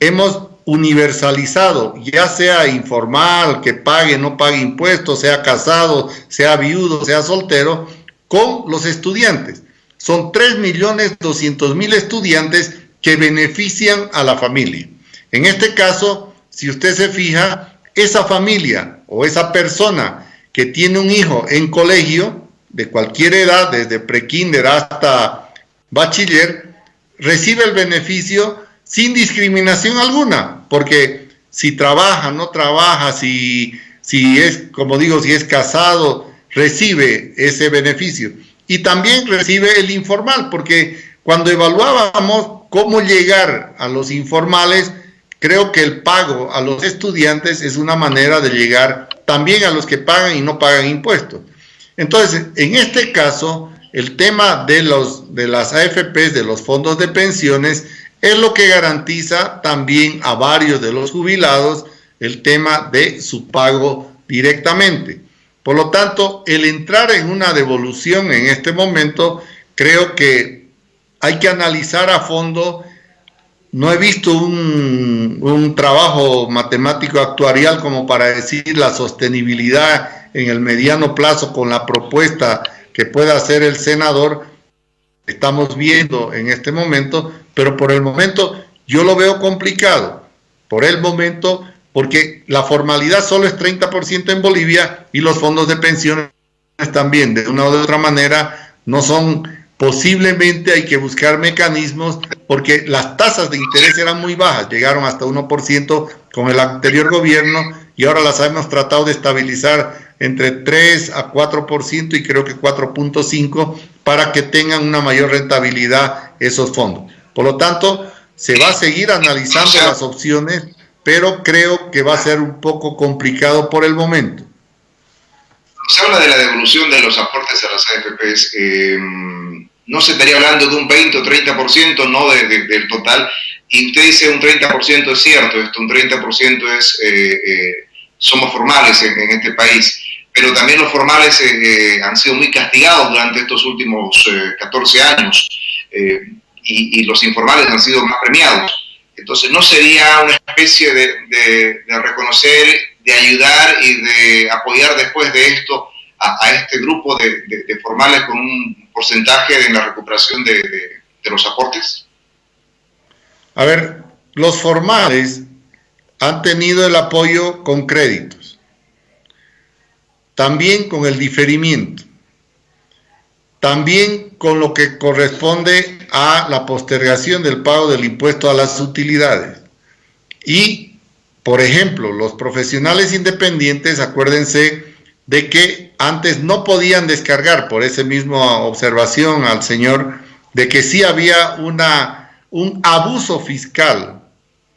hemos universalizado, ya sea informal, que pague, no pague impuestos, sea casado, sea viudo, sea soltero, con los estudiantes. Son 3.200.000 estudiantes que benefician a la familia. En este caso, si usted se fija, esa familia o esa persona que tiene un hijo en colegio, de cualquier edad, desde prekinder hasta bachiller, recibe el beneficio sin discriminación alguna, porque si trabaja, no trabaja, si, si es, como digo, si es casado, recibe ese beneficio. Y también recibe el informal, porque cuando evaluábamos cómo llegar a los informales, creo que el pago a los estudiantes es una manera de llegar también a los que pagan y no pagan impuestos. Entonces, en este caso, el tema de, los, de las AFPs, de los fondos de pensiones, es lo que garantiza también a varios de los jubilados el tema de su pago directamente. Por lo tanto, el entrar en una devolución en este momento, creo que hay que analizar a fondo. No he visto un, un trabajo matemático actuarial como para decir la sostenibilidad en el mediano plazo con la propuesta que pueda hacer el senador, estamos viendo en este momento, pero por el momento yo lo veo complicado. Por el momento, porque la formalidad solo es 30% en Bolivia y los fondos de pensiones también, de una u otra manera, no son Posiblemente hay que buscar mecanismos porque las tasas de interés eran muy bajas, llegaron hasta 1% con el anterior gobierno y ahora las hemos tratado de estabilizar entre 3 a 4% y creo que 4.5 para que tengan una mayor rentabilidad esos fondos. Por lo tanto, se va a seguir analizando las opciones, pero creo que va a ser un poco complicado por el momento.
Se habla de la devolución de los aportes a las AFPs. Eh, no se estaría hablando de un 20 o 30%, no del total. Y usted dice un 30% es cierto, esto un 30% es, eh, eh, somos formales en, este país, pero también los formales eh, han sido muy castigados durante estos últimos 14 años y, los informales han sido más premiados. Entonces no sería una especie de, reconocer, de ayudar y de apoyar después de esto a, este grupo de, formales con un porcentaje en la recuperación de, los aportes?
A ver, los formales han tenido el apoyo con créditos, también con el diferimiento, también con lo que corresponde a la postergación del pago del impuesto a las utilidades. Y, por ejemplo, los profesionales independientes, acuérdense de que antes no podían descargar por esa misma observación al señor de que sí había una, un abuso fiscal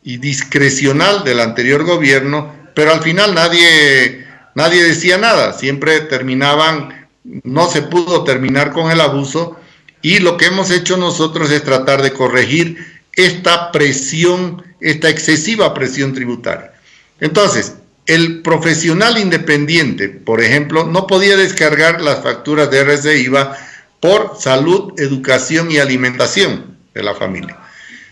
y discrecional del anterior gobierno, pero al final nadie, nadie decía nada, siempre terminaban, no se pudo terminar con el abuso y lo que hemos hecho nosotros es tratar de corregir esta presión, esta excesiva presión tributaria. Entonces, el profesional independiente, por ejemplo, no podía descargar las facturas de RC IVA por salud, educación y alimentación de la familia.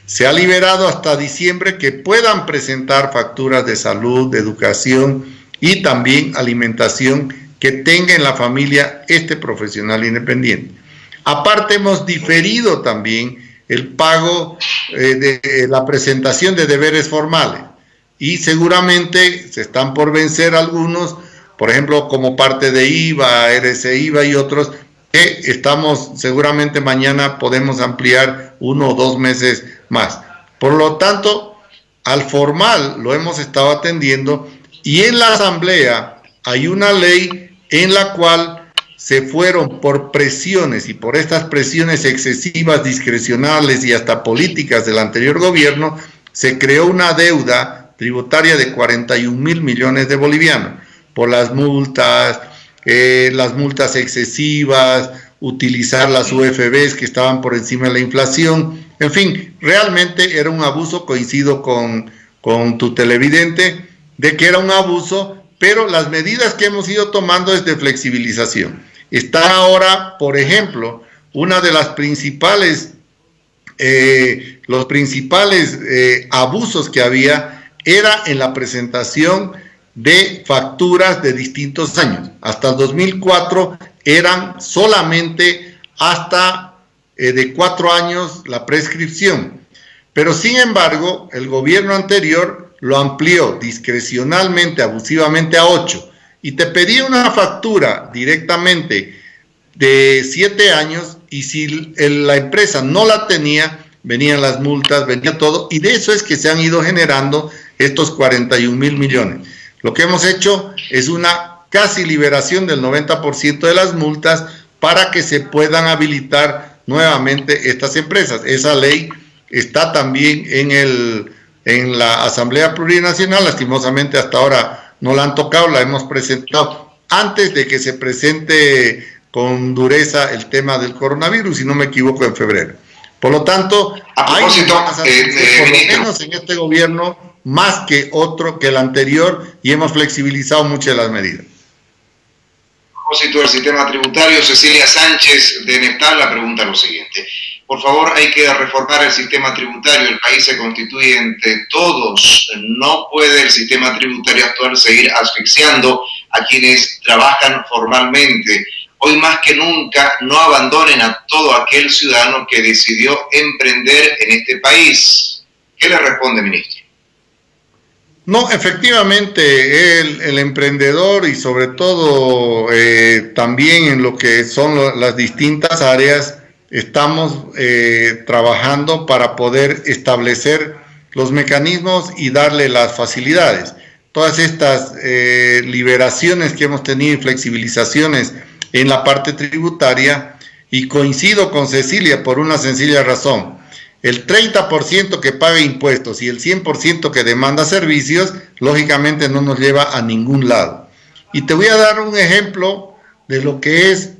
Se ha liberado hasta diciembre que puedan presentar facturas de salud, de educación y también alimentación que tenga en la familia este profesional independiente. Aparte hemos diferido también el pago eh, de la presentación de deberes formales y seguramente se están por vencer algunos, por ejemplo, como parte de IVA, RC IVA y otros, que estamos seguramente mañana podemos ampliar uno o dos meses más. Por lo tanto, al formal lo hemos estado atendiendo y en la asamblea hay una ley en la cual se fueron por presiones y por estas presiones excesivas, discrecionales y hasta políticas del anterior gobierno, se creó una deuda tributaria de 41 mil millones de bolivianos por las multas, eh, las multas excesivas, utilizar las UFBs que estaban por encima de la inflación, en fin, realmente era un abuso, coincido con, con tu televidente, de que era un abuso, pero las medidas que hemos ido tomando es de flexibilización. Está ahora, por ejemplo, una de las principales, eh, los principales eh, abusos que había era en la presentación de facturas de distintos años. Hasta el 2004 eran solamente hasta eh, de cuatro años la prescripción. Pero sin embargo, el gobierno anterior lo amplió discrecionalmente, abusivamente a ocho. Y te pedía una factura directamente de siete años y si la empresa no la tenía, venían las multas, venía todo. Y de eso es que se han ido generando estos 41 mil millones. Lo que hemos hecho es una casi liberación del 90% de las multas para que se puedan habilitar nuevamente estas empresas. Esa ley está también en, el, en la Asamblea Plurinacional, lastimosamente hasta ahora no la han tocado, la hemos presentado antes de que se presente con dureza el tema del coronavirus, si no me equivoco, en febrero. Por lo tanto, hay eh, por lo menos en este gobierno más que otro que el anterior y hemos flexibilizado muchas de las medidas.
A propósito del sistema tributario, Cecilia Sánchez de Neptal la pregunta lo siguiente. Por favor, hay que reformar el sistema tributario. El país se constituye entre todos. No puede el sistema tributario actual seguir asfixiando a quienes trabajan formalmente. Hoy más que nunca, no abandonen a todo aquel ciudadano que decidió emprender en este país. ¿Qué le responde, ministro?
No, efectivamente, el, emprendedor y sobre todo eh, también en lo que son las distintas áreas, estamos eh, trabajando para poder establecer los mecanismos y darle las facilidades. Todas estas eh, liberaciones que hemos tenido y flexibilizaciones en la parte tributaria, y coincido con Cecilia por una sencilla razón. El 30% que paga impuestos y el 100% que demanda servicios, lógicamente no nos lleva a ningún lado. Y te voy a dar un ejemplo de lo que es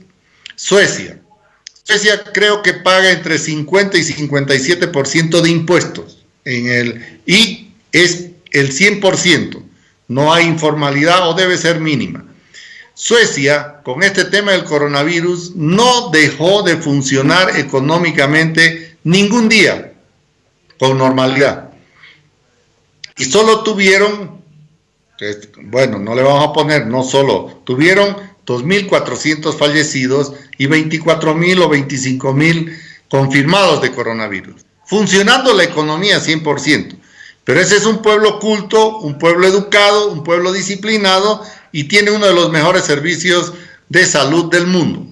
Suecia. Suecia creo que paga entre 50 y 57% de impuestos en y es el 100%. No hay informalidad o debe ser mínima. Suecia, con este tema del coronavirus, no dejó de funcionar económicamente ningún día con normalidad. Y solo tuvieron, bueno, no le vamos a poner, no solo, tuvieron 2.400 fallecidos y 24.000 o 25.000 confirmados de coronavirus. Funcionando la economía 100%. Pero ese es un pueblo culto, un pueblo educado, un pueblo disciplinado y tiene uno de los mejores servicios de salud del mundo.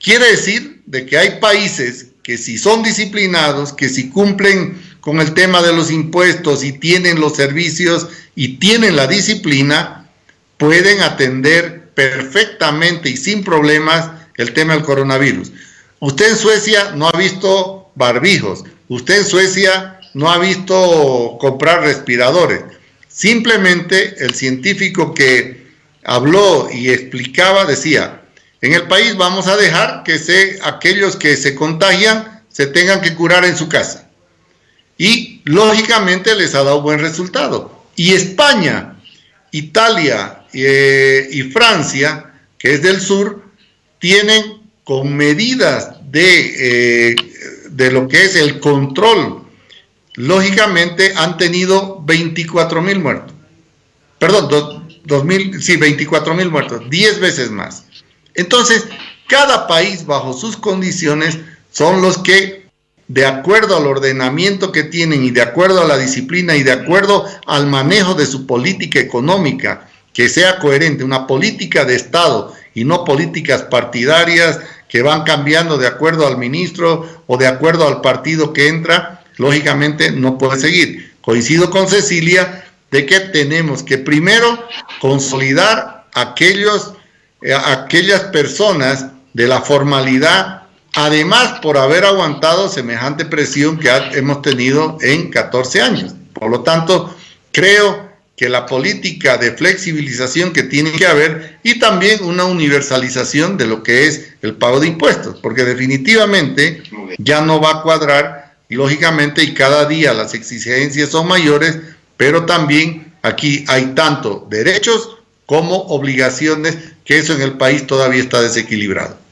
Quiere decir de que hay países que si son disciplinados, que si cumplen con el tema de los impuestos y tienen los servicios y tienen la disciplina, pueden atender perfectamente y sin problemas el tema del coronavirus. Usted en Suecia no ha visto barbijos, usted en Suecia no ha visto comprar respiradores. Simplemente el científico que habló y explicaba decía, en el país vamos a dejar que se, aquellos que se contagian se tengan que curar en su casa. Y lógicamente les ha dado buen resultado. Y España, Italia, eh, y Francia, que es del sur, tienen con medidas de, eh, de lo que es el control, lógicamente han tenido 24 mil muertos. Perdón, mil, sí, 24 mil muertos, 10 veces más. Entonces, cada país bajo sus condiciones son los que, de acuerdo al ordenamiento que tienen y de acuerdo a la disciplina y de acuerdo al manejo de su política económica que sea coherente, una política de Estado y no políticas partidarias que van cambiando de acuerdo al ministro o de acuerdo al partido que entra, lógicamente no puede seguir. Coincido con Cecilia de que tenemos que primero consolidar aquellos, eh, aquellas personas de la formalidad, además por haber aguantado semejante presión que hemos tenido en 14 años. Por lo tanto, creo que la política de flexibilización que tiene que haber y también una universalización de lo que es el pago de impuestos, porque definitivamente ya no va a cuadrar, lógicamente, y cada día las exigencias son mayores, pero también aquí hay tanto derechos como obligaciones, que eso en el país todavía está desequilibrado.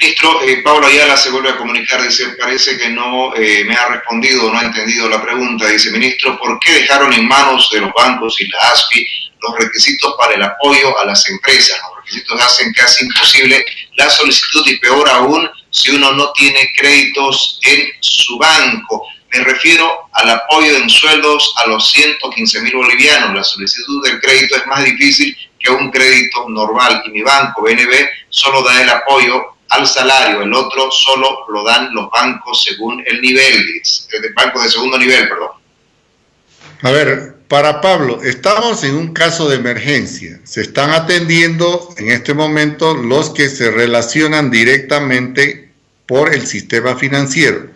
Ministro, eh, Pablo Ayala se vuelve a comunicar, dice, parece que no eh, me ha respondido, no ha entendido la pregunta. Dice, ministro, ¿por qué dejaron en manos de los bancos y la ASPI los requisitos para el apoyo a las empresas? Los requisitos hacen casi imposible la solicitud y peor aún si uno no tiene créditos en su banco. Me refiero al apoyo en sueldos a los 115 mil bolivianos. La solicitud del crédito es más difícil que un crédito normal y mi banco, BNB, solo da el apoyo al salario, el otro solo lo dan los bancos según el nivel, el banco de segundo nivel, perdón.
A ver, para Pablo, estamos en un caso de emergencia. Se están atendiendo en este momento los que se relacionan directamente por el sistema financiero.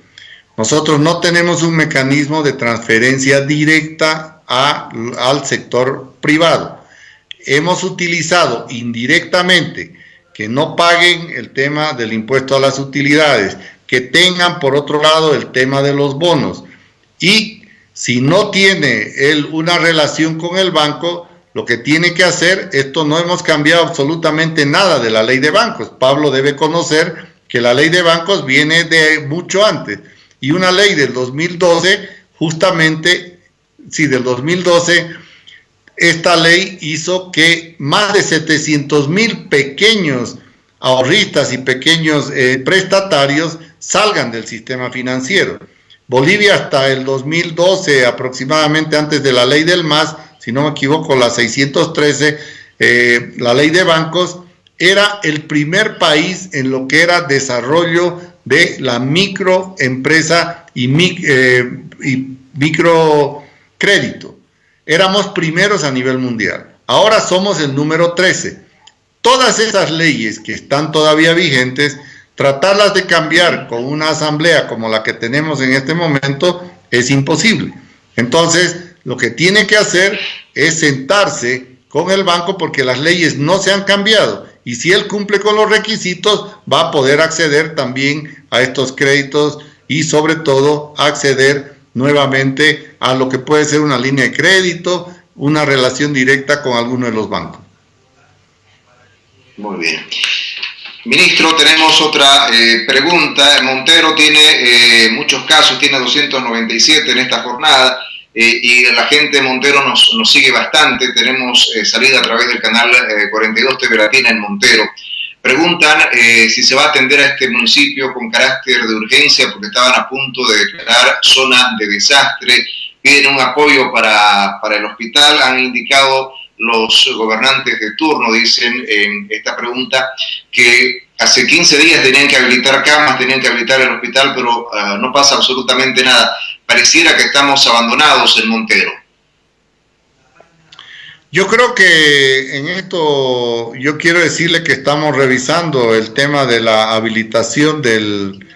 Nosotros no tenemos un mecanismo de transferencia directa a, al sector privado. Hemos utilizado indirectamente que no paguen el tema del impuesto a las utilidades, que tengan por otro lado el tema de los bonos. Y si no tiene él una relación con el banco, lo que tiene que hacer, esto no hemos cambiado absolutamente nada de la ley de bancos. Pablo debe conocer que la ley de bancos viene de mucho antes. Y una ley del 2012, justamente, sí, del 2012, esta ley hizo que más de 700 mil pequeños ahorristas y pequeños eh, prestatarios salgan del sistema financiero. Bolivia hasta el 2012, aproximadamente antes de la ley del MAS, si no me equivoco, la 613, eh, la ley de bancos, era el primer país en lo que era desarrollo de la microempresa y, eh, y microcrédito. Éramos primeros a nivel mundial. Ahora somos el número 13. Todas esas leyes que están todavía vigentes, tratarlas de cambiar con una asamblea como la que tenemos en este momento es imposible. Entonces, lo que tiene que hacer es sentarse con el banco porque las leyes no se han cambiado y si él cumple con los requisitos va a poder acceder también a estos créditos y sobre todo acceder nuevamente a lo que puede ser una línea de crédito, una relación directa con alguno de los bancos.
Muy bien. Ministro, tenemos otra eh, pregunta. Montero tiene eh, muchos casos, tiene 297 en esta jornada eh, y la gente de Montero nos, nos sigue bastante. Tenemos salida a través del canal 42 TV Latina en Montero. Preguntan si se va a atender a este municipio con carácter de urgencia porque estaban a punto de declarar zona de desastre. Piden un apoyo para, para el hospital. Han indicado los gobernantes de turno dicen en esta pregunta que hace 15 días tenían que habilitar camas, tenían que habilitar el hospital, pero ah, no pasa absolutamente nada. Pareciera que estamos abandonados en Montero.
Yo creo que en esto yo quiero decirle que estamos revisando el tema de la habilitación del,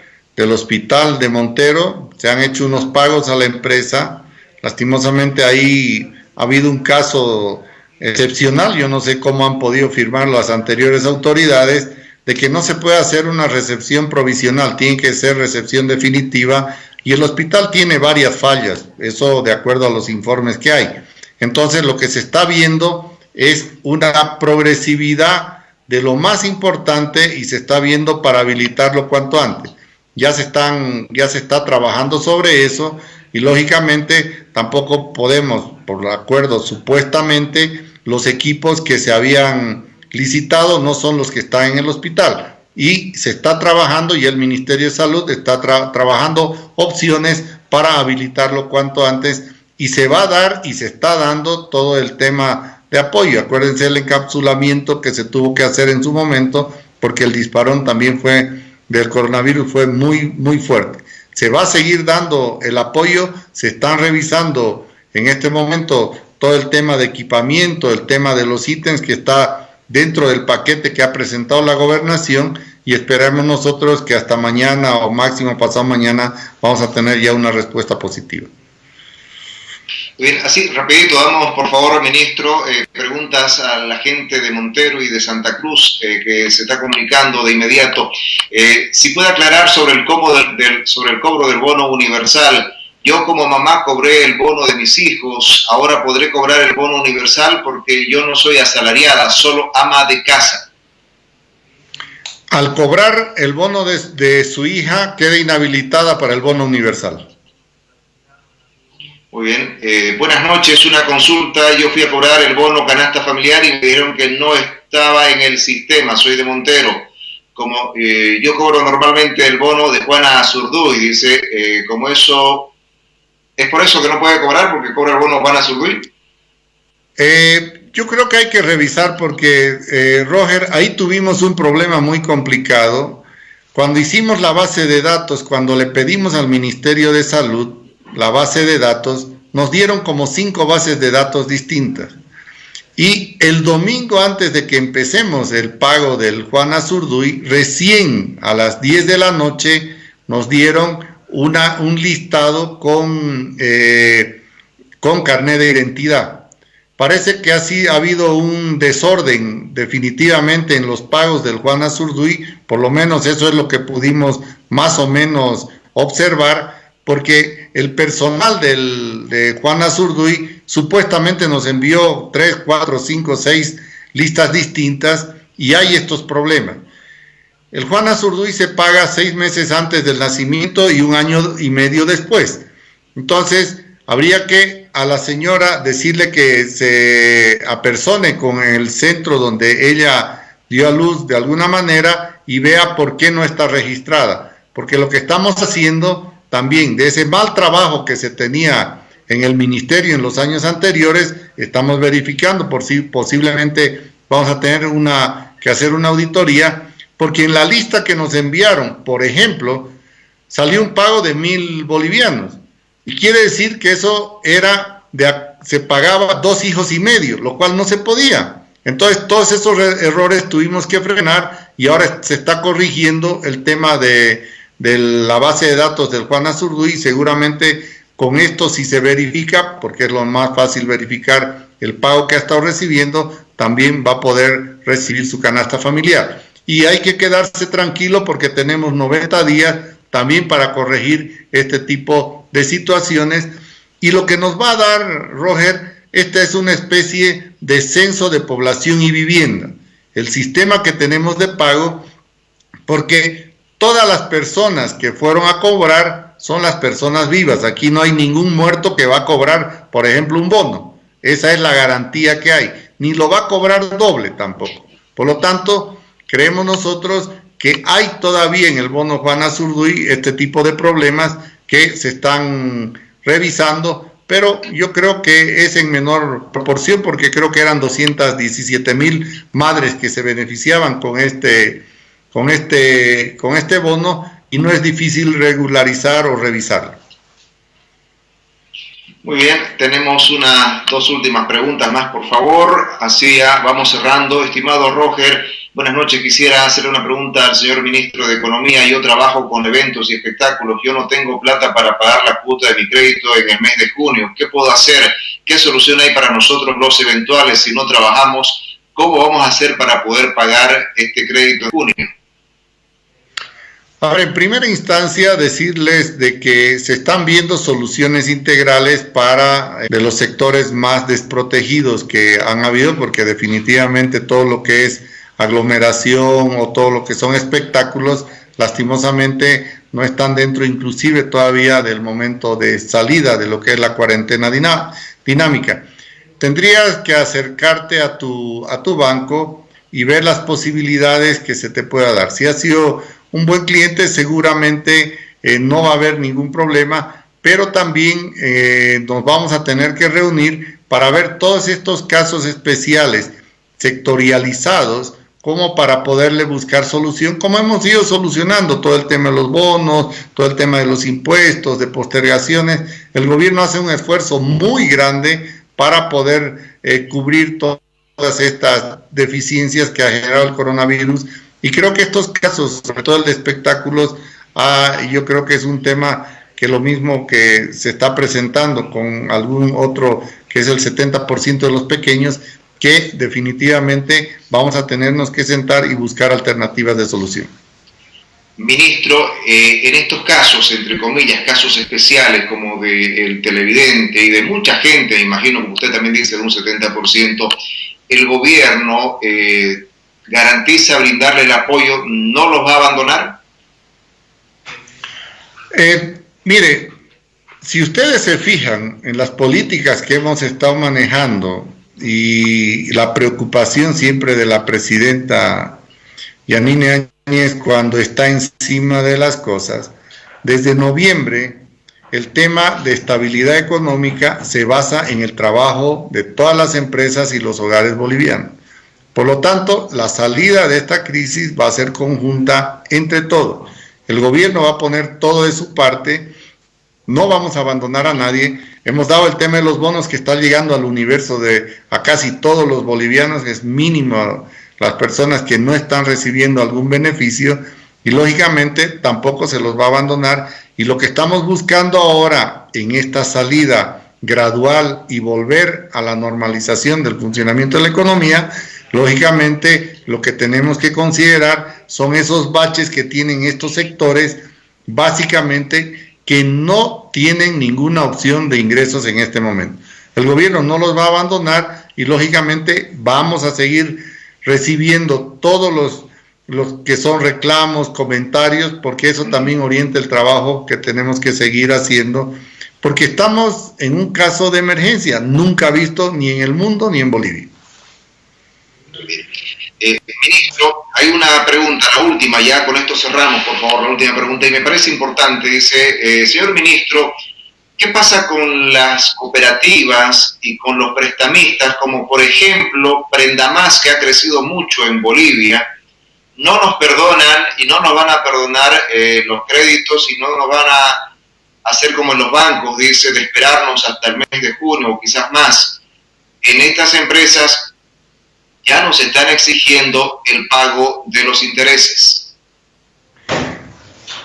hospital de Montero. Se han hecho unos pagos a la empresa. Lastimosamente ahí ha habido un caso excepcional, yo no sé cómo han podido firmar las anteriores autoridades, de que no se puede hacer una recepción provisional, tiene que ser recepción definitiva y el hospital tiene varias fallas, eso de acuerdo a los informes que hay. Entonces lo que se está viendo es una progresividad de lo más importante y se está viendo para habilitarlo cuanto antes. Ya se, están, ya se está trabajando sobre eso y lógicamente tampoco podemos, por acuerdo supuestamente, los equipos que se habían licitado no son los que están en el hospital. Y se está trabajando y el Ministerio de Salud está trabajando opciones para habilitarlo cuanto antes y se va a dar y se está dando todo el tema de apoyo. Acuérdense el encapsulamiento que se tuvo que hacer en su momento porque el disparón también fue del coronavirus fue muy muy fuerte. Se va a seguir dando el apoyo, se están revisando en este momento todo el tema de equipamiento, el tema de los ítems que está dentro del paquete que ha presentado la gobernación y esperamos nosotros que hasta mañana o máximo pasado mañana vamos a tener ya una respuesta positiva.
Bien, así rapidito, damos por favor, ministro, eh, preguntas a la gente de Montero y de Santa Cruz eh, que se está comunicando de inmediato. Eh, si puede aclarar sobre el, del, sobre el cobro del bono universal, yo como mamá cobré el bono de mis hijos, ahora podré cobrar el bono universal porque yo no soy asalariada, solo ama de casa.
Al cobrar el bono de, su hija, queda inhabilitada para el bono universal.
Muy bien. Eh, buenas noches, una consulta. Yo fui a cobrar el bono canasta familiar y me dijeron que no estaba en el sistema. Soy de Montero. Como eh, yo cobro normalmente el bono de Juana Zurduy, dice, eh, como eso ¿Es por eso que no puede cobrar porque cobra el bono Juana subir?
Eh, yo creo que hay que revisar porque, eh, Roger, ahí tuvimos un problema muy complicado. Cuando hicimos la base de datos, cuando le pedimos al Ministerio de Salud la base de datos, nos dieron como cinco bases de datos distintas. Y el domingo antes de que empecemos el pago del Juan Azurduy, recién a las 10 de la noche nos dieron una, un listado con, eh, con carnet de identidad. Parece que así ha habido un desorden definitivamente en los pagos del Juan Azurduy, por lo menos eso es lo que pudimos más o menos observar, porque el personal del, de Juan Azurduy supuestamente nos envió tres, cuatro, cinco, seis listas distintas y hay estos problemas. el Juan Azurduy se paga seis meses antes del nacimiento y un año y medio después. Entonces, habría que a la señora decirle que se apersone con el centro donde ella dio a luz de alguna manera y vea por qué no está registrada. Porque lo que estamos haciendo también de ese mal trabajo que se tenía en el ministerio en los años anteriores, estamos verificando por si posiblemente vamos a tener una que hacer una auditoría porque en la lista que nos enviaron, por ejemplo, salió un pago de mil bolivianos. Y quiere decir que eso era, de, se pagaba dos hijos y medio, lo cual no se podía. Entonces, todos esos errores tuvimos que frenar y ahora se está corrigiendo el tema de, de la base de datos del Juan Azurduy. Seguramente con esto, si se verifica, porque es lo más fácil verificar el pago que ha estado recibiendo, también va a poder recibir su canasta familiar y hay que quedarse tranquilo porque tenemos 90 días también para corregir este tipo de situaciones. Y lo que nos va a dar, Roger, esta es una especie de censo de población y vivienda. El sistema que tenemos de pago, porque todas las personas que fueron a cobrar son las personas vivas. Aquí no hay ningún muerto que va a cobrar, por ejemplo, un bono. Esa es la garantía que hay. Ni lo va a cobrar doble tampoco. Por lo tanto, Creemos nosotros que hay todavía en el bono Juan Azurduy este tipo de problemas que se están revisando, pero yo creo que es en menor proporción porque creo que eran 217 mil madres que se beneficiaban con este, con, este, con este bono y no es difícil regularizar o revisarlo.
Muy bien, tenemos unas dos últimas preguntas más, por favor. Así ya vamos cerrando. Estimado Roger, Buenas noches, quisiera hacerle una pregunta al señor ministro de Economía. Yo trabajo con eventos y espectáculos. Yo no tengo plata para pagar la cuota de mi crédito en el mes de junio. ¿Qué puedo hacer? ¿Qué solución hay para nosotros los eventuales si no trabajamos? ¿Cómo vamos a hacer para poder pagar este crédito en junio?
Ahora, en primera instancia, decirles de que se están viendo soluciones integrales para eh, de los sectores más desprotegidos que han habido, porque definitivamente todo lo que es aglomeración o todo lo que son espectáculos, lastimosamente no están dentro inclusive todavía del momento de salida de lo que es la cuarentena dinámica. Tendrías que acercarte a tu, a tu banco y ver las posibilidades que se te pueda dar. Si has sido un buen cliente, seguramente eh, no va a haber ningún problema, pero también eh, nos vamos a tener que reunir para ver todos estos casos especiales sectorializados como para poderle buscar solución, como hemos ido solucionando todo el tema de los bonos, todo el tema de los impuestos, de postergaciones. El gobierno hace un esfuerzo muy grande para poder eh, cubrir todas estas deficiencias que ha generado el coronavirus. Y creo que estos casos, sobre todo el de espectáculos, ah, yo creo que es un tema que lo mismo que se está presentando con algún otro, que es el 70% de los pequeños, que definitivamente vamos a tenernos que sentar y buscar alternativas de solución.
Ministro, eh, en estos casos, entre comillas, casos especiales como del televidente y de mucha gente, imagino que usted también dice de un 70%, el gobierno eh, garantiza brindarle el apoyo, ¿no los va a abandonar?
Eh, mire, si ustedes se fijan en las políticas que hemos estado manejando y la preocupación siempre de la presidenta Yanine Áñez cuando está encima de las cosas. Desde noviembre, el tema de estabilidad económica se basa en el trabajo de todas las empresas y los hogares bolivianos. Por lo tanto, la salida de esta crisis va a ser conjunta entre todos. El gobierno va a poner todo de su parte, no vamos a abandonar a nadie, Hemos dado el tema de los bonos que está llegando al universo de a casi todos los bolivianos, es mínimo las personas que no están recibiendo algún beneficio y lógicamente tampoco se los va a abandonar. Y lo que estamos buscando ahora en esta salida gradual y volver a la normalización del funcionamiento de la economía, lógicamente lo que tenemos que considerar son esos baches que tienen estos sectores, básicamente que no tienen ninguna opción de ingresos en este momento. El gobierno no los va a abandonar y lógicamente vamos a seguir recibiendo todos los que son reclamos, comentarios, porque eso también orienta el trabajo que tenemos que seguir haciendo, porque estamos en un caso de emergencia, nunca visto ni en el mundo ni en Bolivia.
Eh, ministro, hay una pregunta, la última, ya con esto cerramos, por favor, la última pregunta, y me parece importante, dice, eh, señor ministro, ¿qué pasa con las cooperativas y con los prestamistas, como por ejemplo Prenda Más, que ha crecido mucho en Bolivia? No nos perdonan y no nos van a perdonar eh, los créditos y no nos van a hacer como en los bancos, dice, de esperarnos hasta el mes de junio o quizás más. En estas empresas ya nos están exigiendo el pago de los intereses.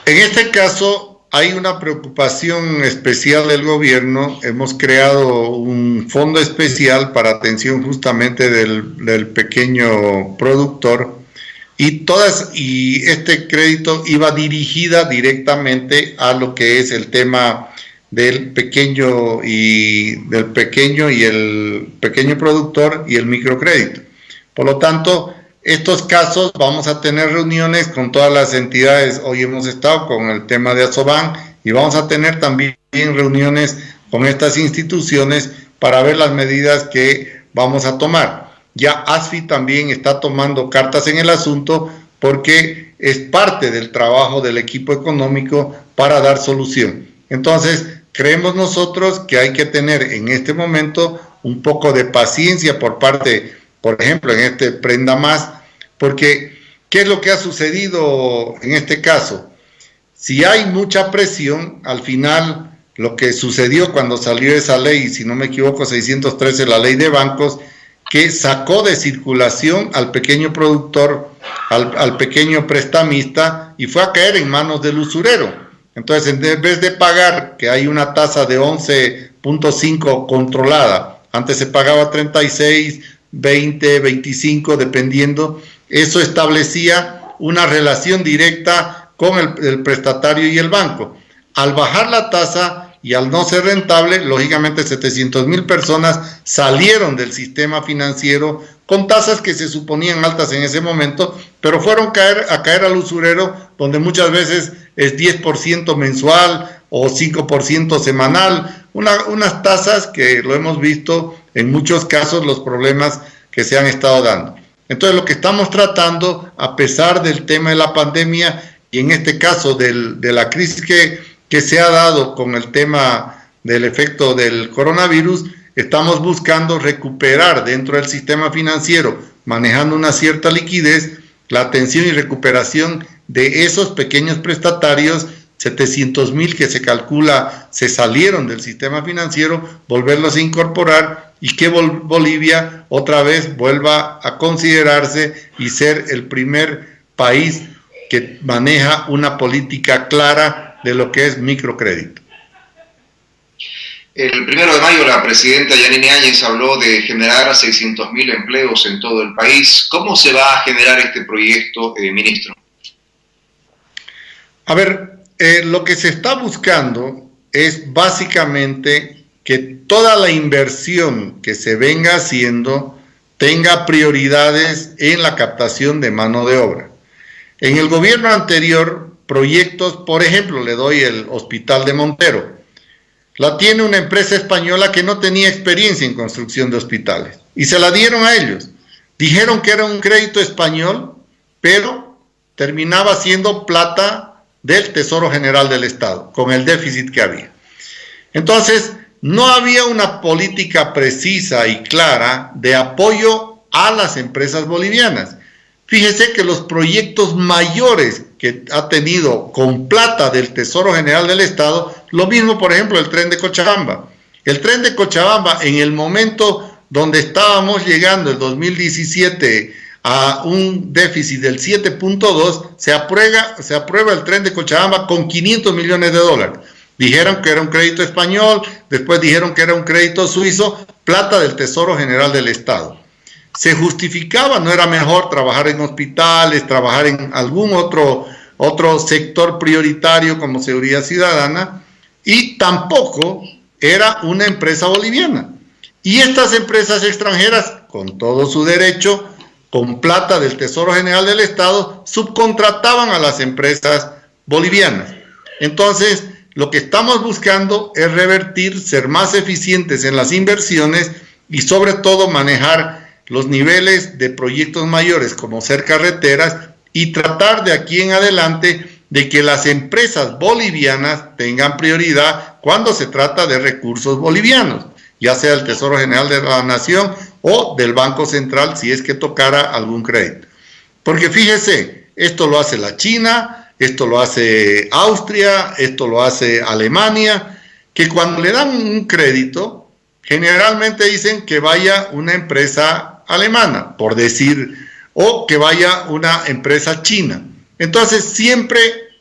En este caso hay una preocupación especial del gobierno. Hemos creado un fondo especial para atención justamente del, pequeño productor y todas y este crédito iba dirigida directamente a lo que es el tema del pequeño y del pequeño y el pequeño productor y el microcrédito. Por lo tanto, estos casos vamos a tener reuniones con todas las entidades. Hoy hemos estado con el tema de Asoban y vamos a tener también reuniones con estas instituciones para ver las medidas que vamos a tomar. Ya ASFI también está tomando cartas en el asunto porque es parte del trabajo del equipo económico para dar solución. Entonces, creemos nosotros que hay que tener en este momento un poco de paciencia por parte por ejemplo, en este Prenda Más, porque ¿qué es lo que ha sucedido en este caso? Si hay mucha presión, al final lo que sucedió cuando salió esa ley, si no me equivoco, 613, la ley de bancos, que sacó de circulación al pequeño productor, al, al, pequeño prestamista y fue a caer en manos del usurero. Entonces, en vez de pagar, que hay una tasa de 11.5 controlada, antes se pagaba 36, 20, 25, dependiendo. Eso establecía una relación directa con el, prestatario y el banco. Al bajar la tasa y al no ser rentable, lógicamente 700 mil personas salieron del sistema financiero con tasas que se suponían altas en ese momento, pero fueron caer, a caer al usurero, donde muchas veces es 10% mensual o 5% semanal, unas tasas que lo hemos visto en muchos casos los problemas que se han estado dando. Entonces lo que estamos tratando, a pesar del tema de la pandemia y en este caso del, de la crisis que, que se ha dado con el tema del efecto del coronavirus, estamos buscando recuperar dentro del sistema financiero, manejando una cierta liquidez, la atención y recuperación de esos pequeños prestatarios 700 mil que se calcula se salieron del sistema financiero, volverlos a incorporar y que Bolivia otra vez vuelva a considerarse y ser el primer país que maneja una política clara de lo que es microcrédito.
El primero de mayo la presidenta Yanine Áñez habló de generar 600 mil empleos en todo el país. ¿Cómo se va a generar este proyecto, eh, ministro?
A ver, eh, lo que se está buscando es básicamente que toda la inversión que se venga haciendo tenga prioridades en la captación de mano de obra. En el gobierno anterior, proyectos, por ejemplo, le doy el Hospital de Montero, la tiene una empresa española que no tenía experiencia en construcción de hospitales y se la dieron a ellos. Dijeron que era un crédito español, pero terminaba siendo plata del Tesoro General del Estado, con el déficit que había. Entonces, no había una política precisa y clara de apoyo a las empresas bolivianas. Fíjese que los proyectos mayores que ha tenido con plata del Tesoro General del Estado, lo mismo, por ejemplo, el tren de Cochabamba. El tren de Cochabamba, en el momento donde estábamos llegando, el 2017, a un déficit del 7.2, se aprueba, se aprueba el tren de Cochabamba con 500 millones de dólares. Dijeron que era un crédito español, después dijeron que era un crédito suizo, plata del Tesoro General del Estado. Se justificaba, no era mejor trabajar en hospitales, trabajar en algún otro, otro sector prioritario como seguridad ciudadana, y tampoco era una empresa boliviana. Y estas empresas extranjeras, con todo su derecho, con plata del Tesoro General del Estado, subcontrataban a las empresas bolivianas. Entonces, lo que estamos buscando es revertir, ser más eficientes en las inversiones y sobre todo manejar los niveles de proyectos mayores como ser carreteras y tratar de aquí en adelante de que las empresas bolivianas tengan prioridad cuando se trata de recursos bolivianos, ya sea el Tesoro General de la Nación o del Banco Central si es que tocara algún crédito. Porque fíjese, esto lo hace la China, esto lo hace Austria, esto lo hace Alemania, que cuando le dan un crédito, generalmente dicen que vaya una empresa alemana, por decir, o que vaya una empresa china. Entonces siempre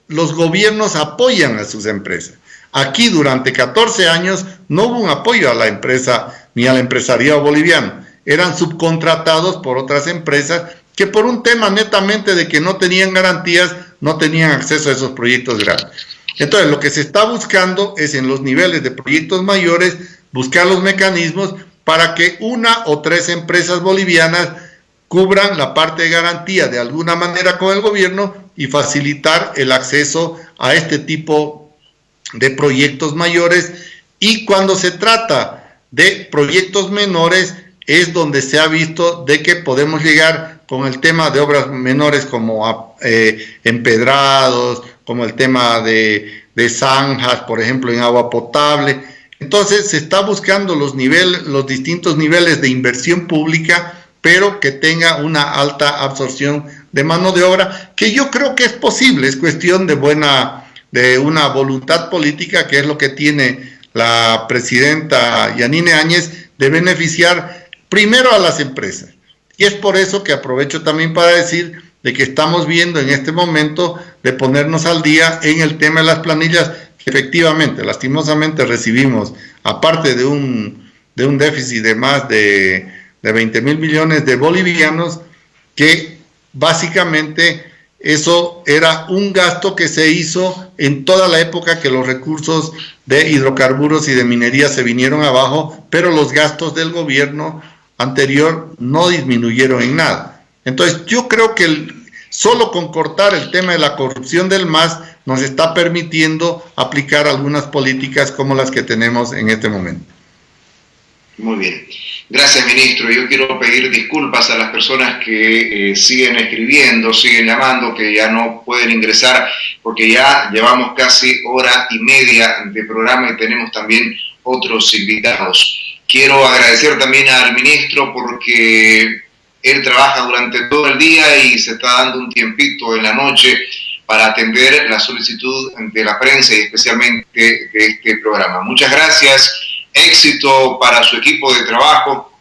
los gobiernos apoyan a sus empresas. Aquí durante 14 años no hubo un apoyo a la empresa ni al empresariado boliviano. Eran subcontratados por otras empresas que por un tema netamente de que no tenían garantías, no tenían acceso a esos proyectos grandes. Entonces, lo que se está buscando es en los niveles de proyectos mayores, buscar los mecanismos para que una o tres empresas bolivianas cubran la parte de garantía de alguna manera con el gobierno y facilitar el acceso a este tipo de proyectos mayores. Y cuando se trata de proyectos menores, es donde se ha visto de que podemos llegar con el tema de obras menores como eh, empedrados, como el tema de, zanjas, por ejemplo, en agua potable. Entonces se está buscando los, los distintos niveles de inversión pública pero que tenga una alta absorción de mano de obra, que yo creo que es posible, es cuestión de buena, de una voluntad política, que es lo que tiene la presidenta Yanine Áñez, de beneficiar primero a las empresas. Y es por eso que aprovecho también para decir de que estamos viendo en este momento de ponernos al día en el tema de las planillas, que efectivamente, lastimosamente recibimos, aparte de un, de un déficit de más de de 20 mil millones de bolivianos, que básicamente eso era un gasto que se hizo en toda la época que los recursos de hidrocarburos y de minería se vinieron abajo, pero los gastos del gobierno anterior no disminuyeron en nada. Entonces yo creo que solo con cortar el tema de la corrupción del MAS nos está permitiendo aplicar algunas políticas como las que tenemos en este momento.
Muy bien. Gracias, ministro. Yo quiero pedir disculpas a las personas que eh, siguen escribiendo, siguen llamando, que ya no pueden ingresar, porque ya llevamos casi hora y media de programa y tenemos también otros invitados. Quiero agradecer también al ministro porque él trabaja durante todo el día y se está dando un tiempito en la noche para atender la solicitud de la prensa y especialmente de este programa. Muchas gracias éxito para su equipo de trabajo,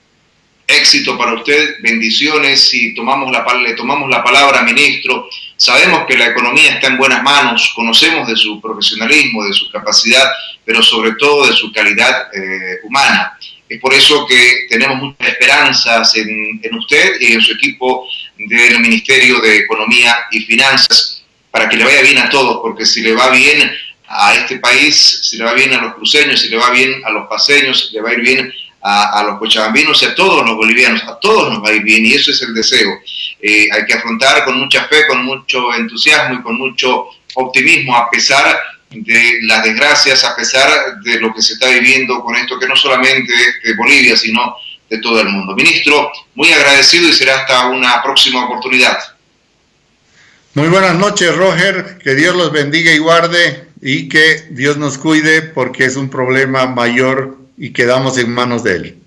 éxito para usted, bendiciones y tomamos la, le tomamos la palabra, ministro. Sabemos que la economía está en buenas manos, conocemos de su profesionalismo, de su capacidad, pero sobre todo de su calidad eh, humana. Es por eso que tenemos muchas esperanzas en, usted y en su equipo del Ministerio de Economía y Finanzas para que le vaya bien a todos, porque si le va bien a este país, si le va bien a los cruceños, si le va bien a los paseños, si le va a ir bien a, los cochabambinos y a todos los bolivianos, a todos nos va a ir bien y eso es el deseo. Eh, hay que afrontar con mucha fe, con mucho entusiasmo y con mucho optimismo a pesar de las desgracias, a pesar de lo que se está viviendo con esto que no solamente de Bolivia, sino de todo el mundo. Ministro, muy agradecido y será hasta una próxima oportunidad.
Muy buenas noches, Roger. Que Dios los bendiga y guarde y que Dios nos cuide porque es un problema mayor y quedamos en manos de Él.